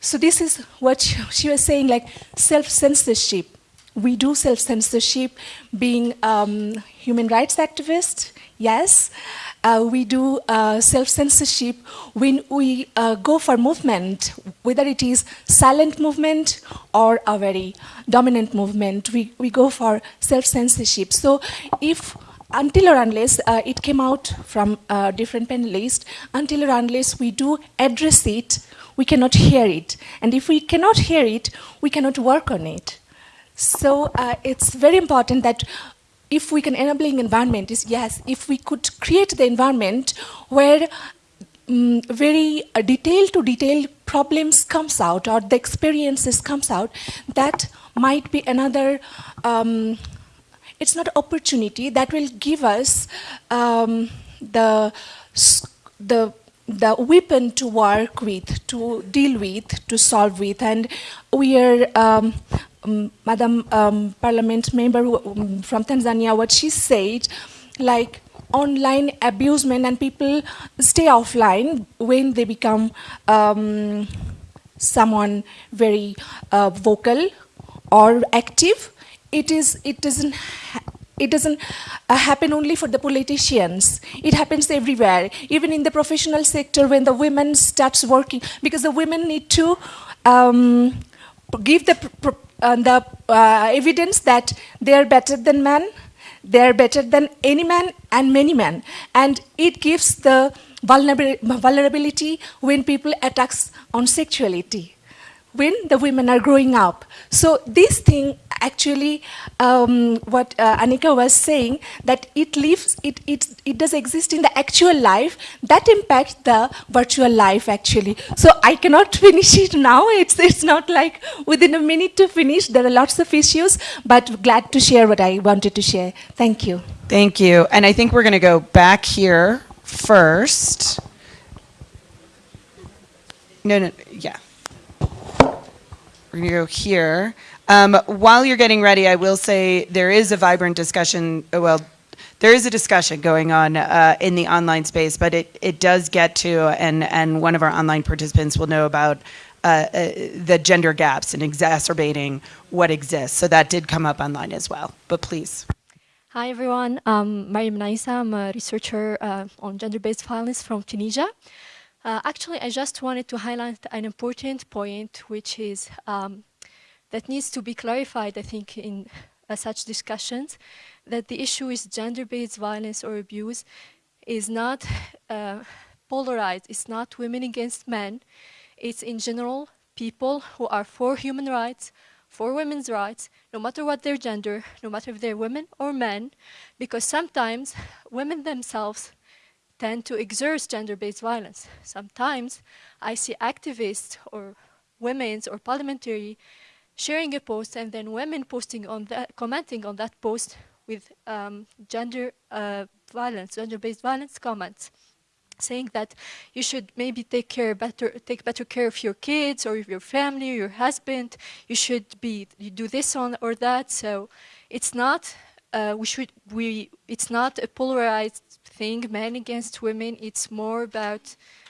So this is what she was saying, like self-censorship. We do self-censorship being um, human rights activists, yes. Uh, we do uh, self-censorship when we uh, go for movement, whether it is silent movement or a very dominant movement, we, we go for self-censorship. So if until or unless uh, it came out from different panelists, until or unless we do address it, we cannot hear it. And if we cannot hear it, we cannot work on it. So uh, it's very important that if we can enabling environment is yes, if we could create the environment where um, very uh, detailed to detail problems comes out or the experiences comes out, that might be another um, it's not opportunity that will give us um, the the the weapon to work with, to deal with, to solve with, and we are. Um, um, Madam um, Parliament member um, from Tanzania, what she said, like online abusement and people stay offline when they become um, someone very uh, vocal or active. It is it doesn't it doesn't uh, happen only for the politicians. It happens everywhere. Even in the professional sector when the women starts working because the women need to um, give the uh, the uh, evidence that they are better than men they are better than any man and many men. And it gives the vulnerability when people attacks on sexuality when the women are growing up. So this thing actually, um, what uh, Onica was saying, that it lives, it, it, it does exist in the actual life, that impacts the virtual life actually. So I cannot finish it now, it's, it's not like within a minute to finish, there are lots of issues, but glad to share what I wanted to share. Thank you. Thank you. And I think we're going to go back here first. No, no, yeah. We're going to go here. Um, while you're getting ready, I will say there is a vibrant discussion, uh, well, there is a discussion going on uh, in the online space, but it, it does get to, and, and one of our online participants will know about uh, uh, the gender gaps and exacerbating what exists. So that did come up online as well, but please. Hi everyone, um, Mariam Naisa, I'm a researcher uh, on gender-based violence from Tunisia. Uh, actually, I just wanted to highlight an important point, which is um, that needs to be clarified, I think, in uh, such discussions, that the issue is gender-based violence or abuse is not uh, polarized. It's not women against men. It's in general people who are for human rights, for women's rights, no matter what their gender, no matter if they're women or men, because sometimes women themselves tend to exert gender-based violence. Sometimes I see activists or women's or parliamentary sharing a post and then women posting on that, commenting on that post with um, gender uh, violence, gender-based violence comments saying that you should maybe take care better take better care of your kids or your family or your husband you should be you do this on or that so it's not uh, we should we it's not a polarized thing men against women it's more about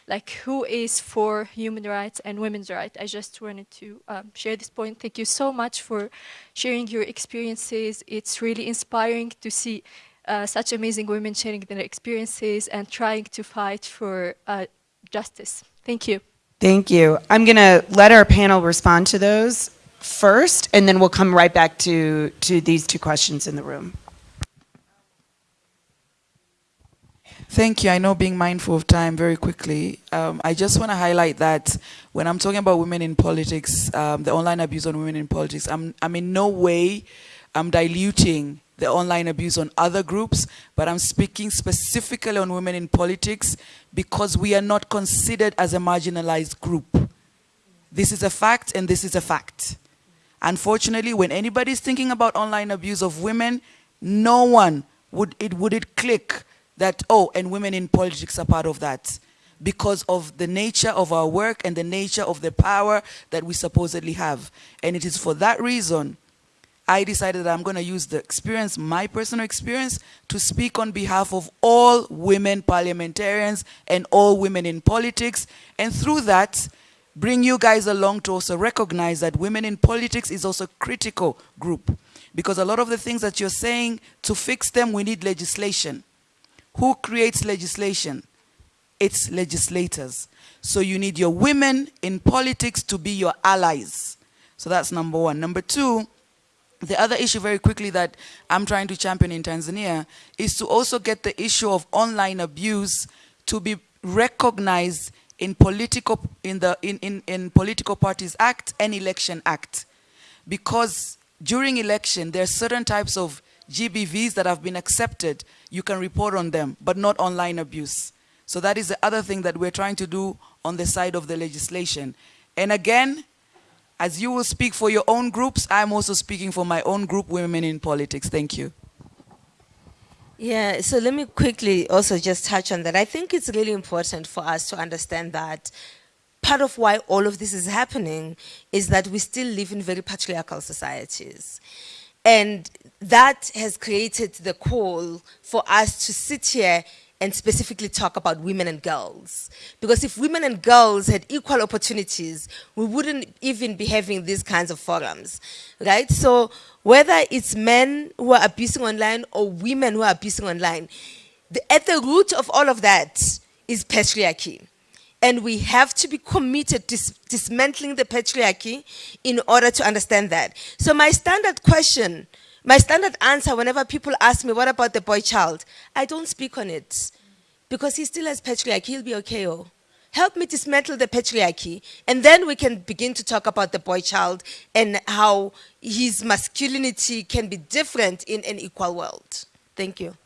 like who is for human rights and women's rights i just wanted to um, share this point thank you so much for sharing your experiences it's really inspiring to see uh, such amazing women sharing their experiences and trying to fight for uh, justice. Thank you. Thank you. I'm going to let our panel respond to those first, and then we'll come right back to, to these two questions in the room. Thank you. I know being mindful of time very quickly. Um, I just want to highlight that when I'm talking about women in politics, um, the online abuse on women in politics, I'm, I'm in no way I'm diluting the online abuse on other groups, but I'm speaking specifically on women in politics because we are not considered as a marginalized group. This is a fact and this is a fact. Unfortunately, when anybody's thinking about online abuse of women, no one would it would it click that oh and women in politics are part of that because of the nature of our work and the nature of the power that we supposedly have. And it is for that reason I decided that I'm going to use the experience, my personal experience, to speak on behalf of all women parliamentarians and all women in politics. And through that, bring you guys along to also recognize that women in politics is also a critical group. Because a lot of the things that you're saying, to fix them, we need legislation. Who creates legislation? It's legislators. So you need your women in politics to be your allies. So that's number one. Number two, the other issue very quickly that I'm trying to champion in Tanzania is to also get the issue of online abuse to be recognized in political in the in, in, in political parties act and election act because during election there are certain types of GBVs that have been accepted you can report on them but not online abuse so that is the other thing that we're trying to do on the side of the legislation and again as you will speak for your own groups, I'm also speaking for my own group, Women in Politics. Thank you. Yeah, so let me quickly also just touch on that. I think it's really important for us to understand that part of why all of this is happening is that we still live in very patriarchal societies. And that has created the call for us to sit here and specifically talk about women and girls. Because if women and girls had equal opportunities, we wouldn't even be having these kinds of forums, right? So whether it's men who are abusing online or women who are abusing online, the, at the root of all of that is patriarchy. And we have to be committed to dis dismantling the patriarchy in order to understand that. So my standard question my standard answer whenever people ask me, what about the boy child? I don't speak on it because he still has patriarchy. He'll be okay. Oh. Help me dismantle the patriarchy, and then we can begin to talk about the boy child and how his masculinity can be different in an equal world. Thank you.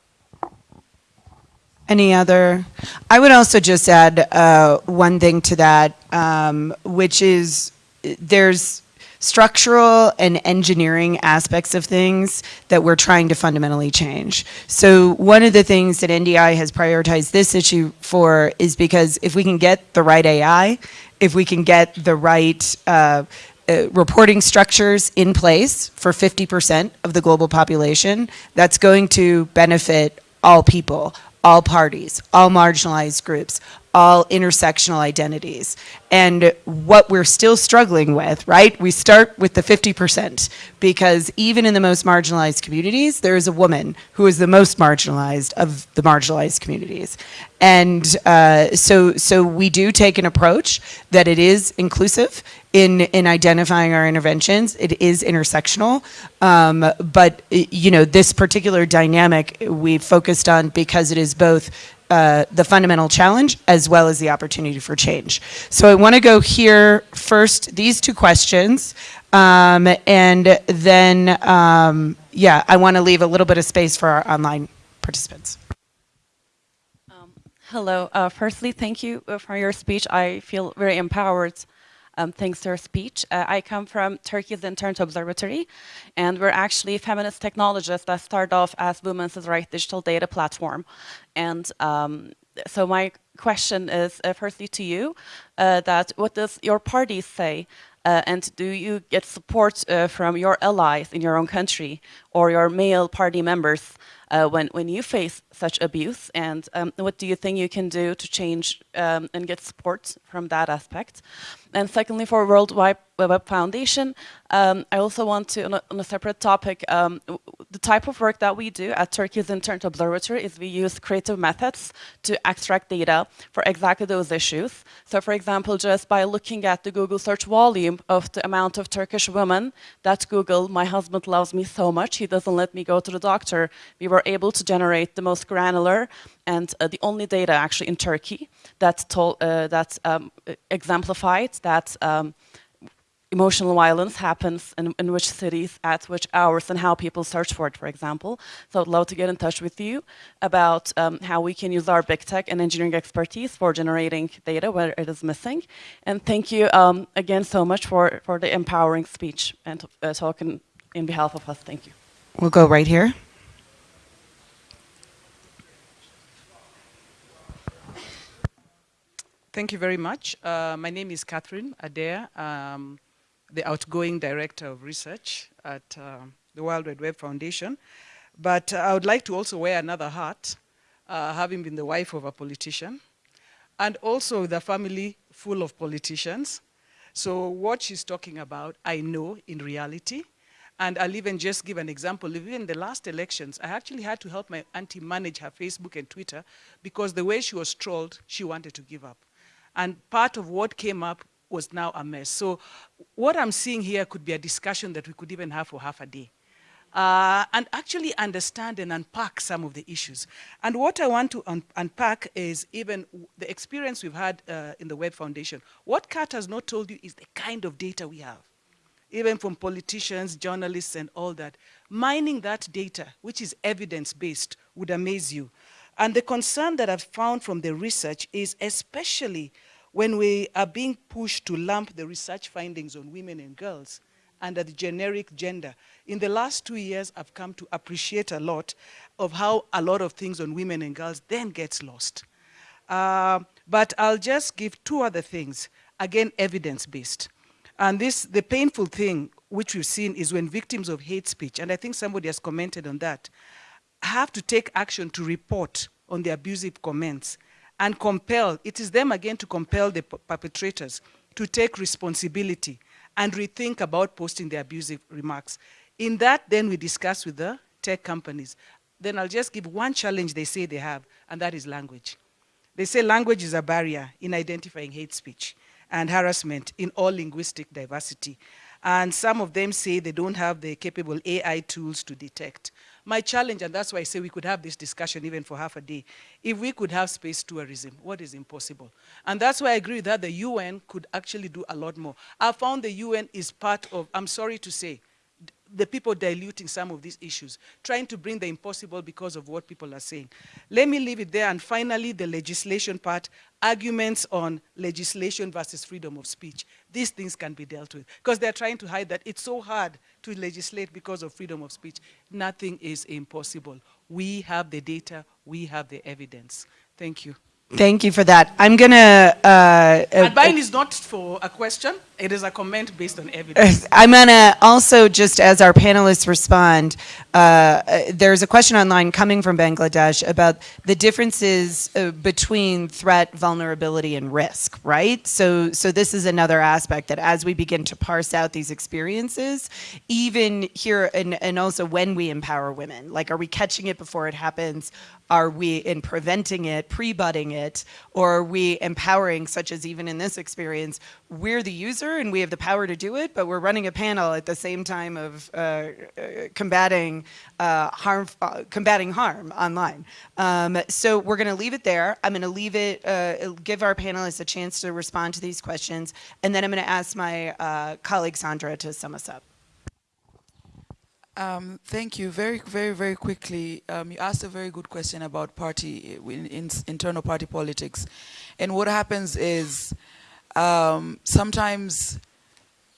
Any other? I would also just add uh, one thing to that, um, which is there's structural and engineering aspects of things that we're trying to fundamentally change. So one of the things that NDI has prioritized this issue for is because if we can get the right AI, if we can get the right uh, uh, reporting structures in place for 50% of the global population, that's going to benefit all people, all parties, all marginalized groups, all intersectional identities. And what we're still struggling with, right? We start with the 50% because even in the most marginalized communities, there is a woman who is the most marginalized of the marginalized communities. And uh, so, so we do take an approach that it is inclusive in, in identifying our interventions. It is intersectional. Um, but, you know, this particular dynamic we focused on because it is both uh, the fundamental challenge as well as the opportunity for change. So I want to go here first, these two questions, um, and then, um, yeah, I want to leave a little bit of space for our online participants. Hello. Uh, firstly, thank you uh, for your speech. I feel very empowered um, thanks to your speech. Uh, I come from Turkey's Internet Observatory, and we're actually feminist technologists that started off as Women's Rights Digital Data Platform. And um, so my question is, uh, firstly to you, uh, that what does your party say uh, and do you get support uh, from your allies in your own country or your male party members uh, when, when you face such abuse? And um, what do you think you can do to change um, and get support from that aspect? And secondly, for World Wide Web Foundation, um, I also want to, on a, on a separate topic, um, the type of work that we do at Turkey's Internet Observatory is we use creative methods to extract data for exactly those issues. So for example, just by looking at the Google search volume of the amount of Turkish women that Google, my husband loves me so much, he doesn't let me go to the doctor, we were able to generate the most granular and uh, the only data actually in Turkey that, told, uh, that um, exemplified that um, emotional violence happens in, in, which cities, at which hours, and how people search for it, for example. So I'd love to get in touch with you about um, how we can use our big tech and engineering expertise for generating data where it is missing. And thank you um, again so much for, for the empowering speech and uh, talking in behalf of us. Thank you. We'll go right here. Thank you very much. Uh, my name is Catherine Adeya, um, the outgoing director of research at uh, the World Wide Web Foundation. But I would like to also wear another hat, uh, having been the wife of a politician, and also a family full of politicians. So what she's talking about, I know in reality. And I'll even just give an example. Even in the last elections, I actually had to help my auntie manage her Facebook and Twitter because the way she was trolled, she wanted to give up. And part of what came up was now a mess. So what I'm seeing here could be a discussion that we could even have for half a day. Uh, and actually understand and unpack some of the issues. And what I want to un unpack is even the experience we've had uh, in the Web Foundation. What Kat has not told you is the kind of data we have, even from politicians, journalists, and all that. Mining that data, which is evidence-based, would amaze you. And the concern that I've found from the research is especially when we are being pushed to lump the research findings on women and girls under the generic gender. In the last two years, I've come to appreciate a lot of how a lot of things on women and girls then gets lost. Uh, but I'll just give two other things, again, evidence-based. And this, the painful thing which we've seen is when victims of hate speech, and I think somebody has commented on that, have to take action to report on the abusive comments and compel, it is them again to compel the perpetrators to take responsibility and rethink about posting the abusive remarks. In that, then we discuss with the tech companies. Then I'll just give one challenge they say they have, and that is language. They say language is a barrier in identifying hate speech and harassment in all linguistic diversity. And some of them say they don't have the capable AI tools to detect. My challenge, and that's why I say we could have this discussion even for half a day, if we could have space tourism, what is impossible? And that's why I agree that the UN could actually do a lot more. I found the UN is part of, I'm sorry to say, the people diluting some of these issues, trying to bring the impossible because of what people are saying. Let me leave it there. And finally, the legislation part, arguments on legislation versus freedom of speech. These things can be dealt with because they're trying to hide that it's so hard to legislate because of freedom of speech. Nothing is impossible. We have the data, we have the evidence. Thank you. Thank you for that. I'm going to... Uh, uh, and mine is not for a question. It is a comment based on evidence. I'm going to also, just as our panelists respond, uh, there's a question online coming from Bangladesh about the differences uh, between threat, vulnerability, and risk, right? So, so this is another aspect that as we begin to parse out these experiences, even here, and, and also when we empower women, like are we catching it before it happens? Are we in preventing it, pre-budding it? or are we empowering, such as even in this experience, we're the user and we have the power to do it, but we're running a panel at the same time of uh, uh, combating uh, harm, uh, combating harm online. Um, so we're going to leave it there. I'm going to leave it, uh, give our panelists a chance to respond to these questions, and then I'm going to ask my uh, colleague Sandra to sum us up. Um, thank you. Very, very, very quickly, um, you asked a very good question about party, in, in, internal party politics. And what happens is um, sometimes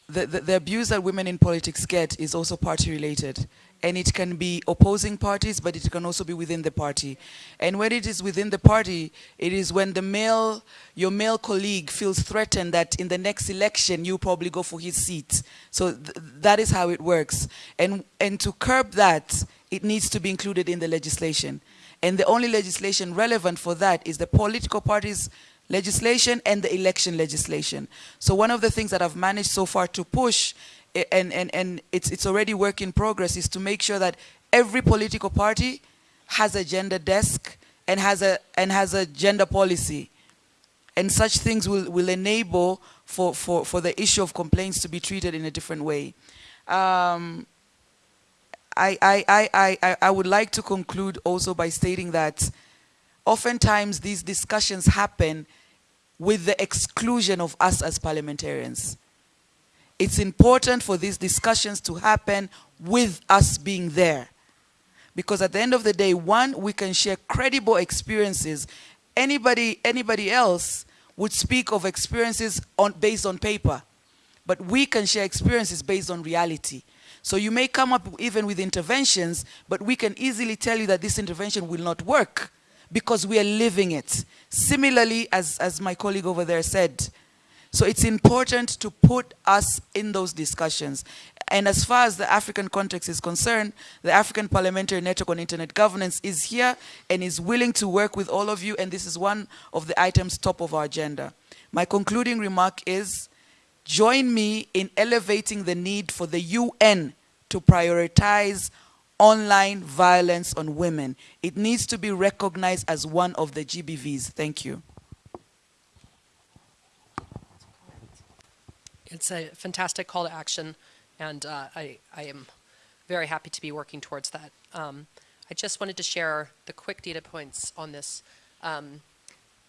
the, the, the, abuse that women in politics get is also party related and it can be opposing parties, but it can also be within the party. And when it is within the party, it is when the male, your male colleague feels threatened that in the next election, you probably go for his seat. So th that is how it works. And, and to curb that, it needs to be included in the legislation. And the only legislation relevant for that is the political parties legislation and the election legislation. So one of the things that I've managed so far to push and, and, and it's, it's already work in progress, is to make sure that every political party has a gender desk and has a, and has a gender policy. And such things will, will enable for, for, for the issue of complaints to be treated in a different way. Um, I, I, I, I, I would like to conclude also by stating that oftentimes these discussions happen with the exclusion of us as parliamentarians. It's important for these discussions to happen with us being there. Because at the end of the day, one, we can share credible experiences. Anybody, anybody else would speak of experiences on, based on paper. But we can share experiences based on reality. So you may come up even with interventions, but we can easily tell you that this intervention will not work because we are living it. Similarly, as, as my colleague over there said, so it's important to put us in those discussions. And as far as the African context is concerned, the African Parliamentary Network on Internet Governance is here and is willing to work with all of you, and this is one of the items top of our agenda. My concluding remark is, join me in elevating the need for the UN to prioritize online violence on women. It needs to be recognized as one of the GBVs. Thank you. It's a fantastic call to action, and uh, I, I am very happy to be working towards that. Um, I just wanted to share the quick data points on this. Um,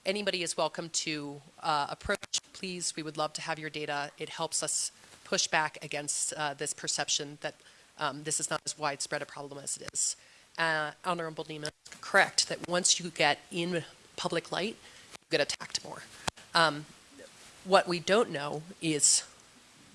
anybody is welcome to uh, approach. Please, we would love to have your data. It helps us push back against uh, this perception that um, this is not as widespread a problem as it is. Uh, Honorable Neema, correct that once you get in public light, you get attacked more. Um, what we don't know is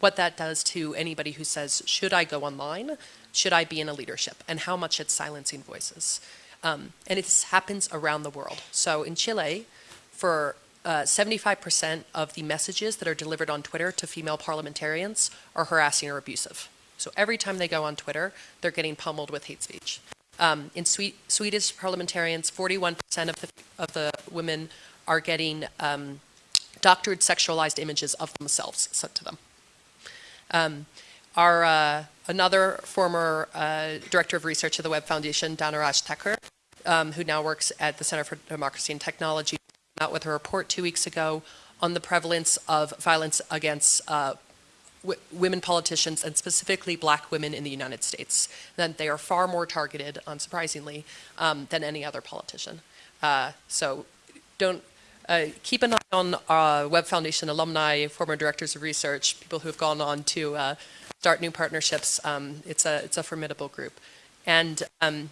what that does to anybody who says, should I go online? Should I be in a leadership? And how much it's silencing voices. Um, and it happens around the world. So in Chile, for 75% uh, of the messages that are delivered on Twitter to female parliamentarians are harassing or abusive. So every time they go on Twitter, they're getting pummeled with hate speech. Um, in Swe Swedish parliamentarians, 41% of the, of the women are getting um, doctored sexualized images of themselves sent to them. Um, our uh, another former uh, director of research at the Web Foundation, Dhanaraj Thakur, um, who now works at the Center for Democracy and Technology, came out with a report two weeks ago on the prevalence of violence against uh, women politicians and specifically black women in the United States. That they are far more targeted, unsurprisingly, um, than any other politician. Uh, so don't uh, keep an eye on our Web Foundation alumni, former directors of research, people who have gone on to uh, start new partnerships. Um, it's, a, it's a formidable group. And, um,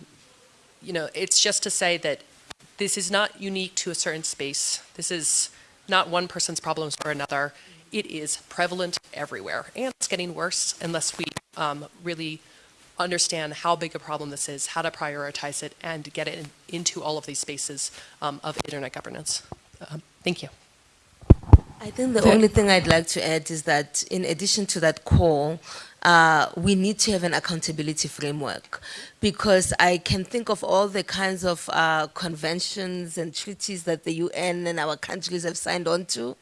you know, it's just to say that this is not unique to a certain space. This is not one person's problems or another. It is prevalent everywhere. And it's getting worse unless we um, really understand how big a problem this is, how to prioritize it, and get it in, into all of these spaces um, of internet governance. Um, thank you. I think the only thing I'd like to add is that in addition to that call, uh, we need to have an accountability framework because I can think of all the kinds of uh, conventions and treaties that the UN and our countries have signed on to,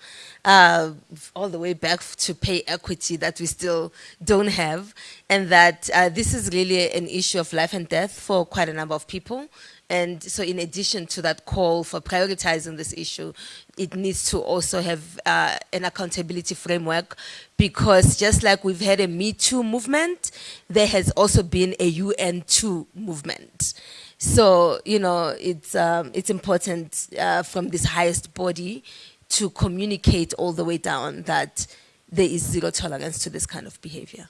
uh, all the way back to pay equity that we still don't have, and that uh, this is really an issue of life and death for quite a number of people And so, in addition to that call for prioritizing this issue, it needs to also have uh, an accountability framework because just like we've had a Me Too movement, there has also been a UN Too movement. So, you know, it's, um, it's important uh, from this highest body to communicate all the way down that there is zero tolerance to this kind of behavior.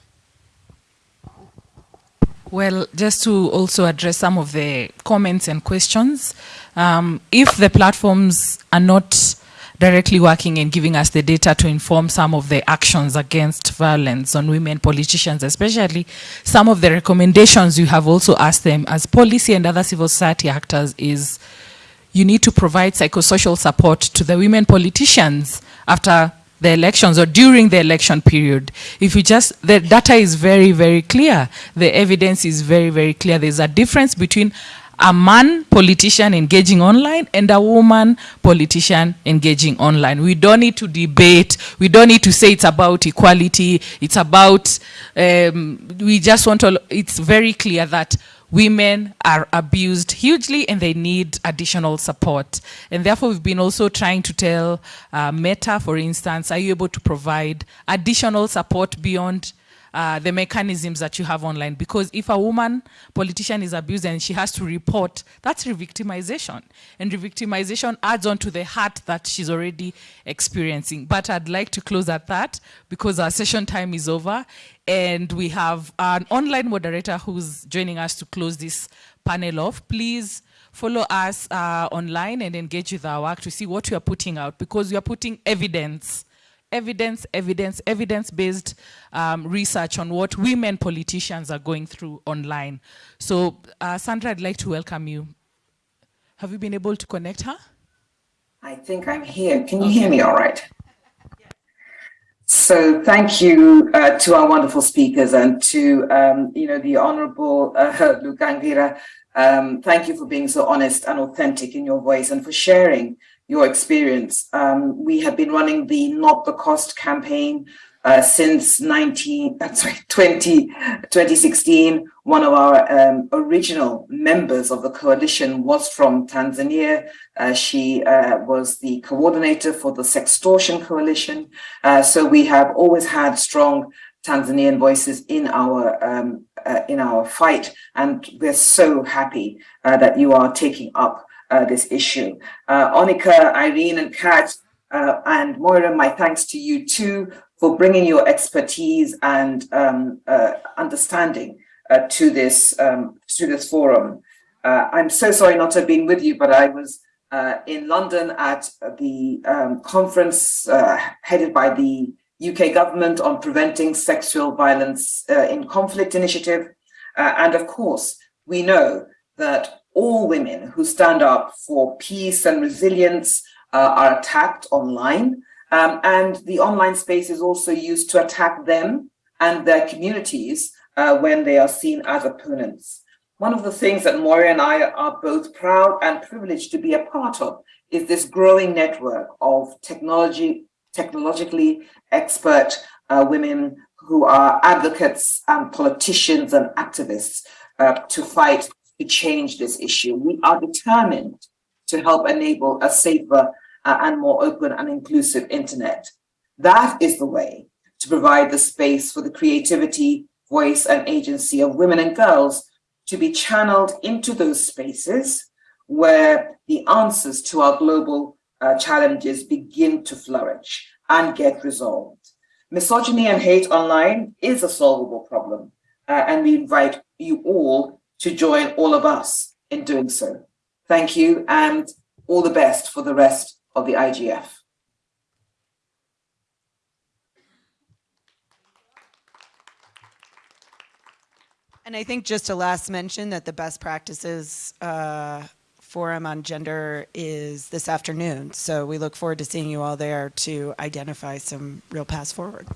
Well, just to also address some of the comments and questions, um, if the platforms are not directly working and giving us the data to inform some of the actions against violence on women politicians, especially some of the recommendations you have also asked them as Pollicy and other civil society actors is you need to provide psychosocial support to the women politicians after the elections or during the election period. If you just, the data is very, very clear. The evidence is very, very clear. There's a difference between a man politician engaging online and a woman politician engaging online. We don't need to debate. We don't need to say it's about equality. It's about, um, we just want to, it's very clear that women are abused hugely and they need additional support. And therefore, we've been also trying to tell uh, Meta, for instance, are you able to provide additional support beyond uh, the mechanisms that you have online. Because if a woman politician is abused and she has to report, that's re-victimization. And re-victimization adds on to the hurt that she's already experiencing. But I'd like to close at that because our session time is over. And we have an online moderator who's joining us to close this panel off. Please follow us uh, online and engage with our work to see what we are putting out because we are putting evidence evidence, evidence, evidence-based um, research on what women politicians are going through online. So, uh, Sandra, I'd like to welcome you. Have you been able to connect her? I think I'm here. Can you hear me all right? So thank you uh, to our wonderful speakers and to, um, you know, the Honorable uh, Lugangira. Um, thank you for being so honest and authentic in your voice and for sharing your experience. Um, we have been running the Not the Cost campaign uh, since 19, uh, sorry, 20, 2016. One of our um, original members of the coalition was from Tanzania. Uh, she uh, was the coordinator for the Sextortion Coalition. Uh, so we have always had strong Tanzanian voices in our um, uh, in our fight, and we're so happy that you are taking up this issue. Uh, Onica, Irene, and Kat, uh, and Moira, my thanks to you too for bringing your expertise and um, uh, understanding uh, to this um, to this forum. Uh, I'm so sorry not to have been with you, but I was in London at the um, conference headed by the UK government on preventing sexual violence in conflict initiative. and of course, we know that all women who stand up for peace and resilience uh, are attacked online. Um, and the online space is also used to attack them and their communities uh, when they are seen as opponents. One of the things that Moira and I are both proud and privileged to be a part of is this growing network of technology, technologically expert uh, women who are advocates and politicians and activists uh, to fight to change this issue. We are determined to help enable a safer uh, and more open and inclusive internet. That is the way to provide the space for the creativity, voice, and agency of women and girls to be channeled into those spaces where the answers to our global uh, challenges begin to flourish and get resolved. Misogyny and hate online is a solvable problem, uh, and we invite you all to join all of us in doing so. Thank you and all the best for the rest of the IGF. And I think just a last mention that the best practices uh, forum on gender is this afternoon. So we look forward to seeing you all there to identify some real paths forward.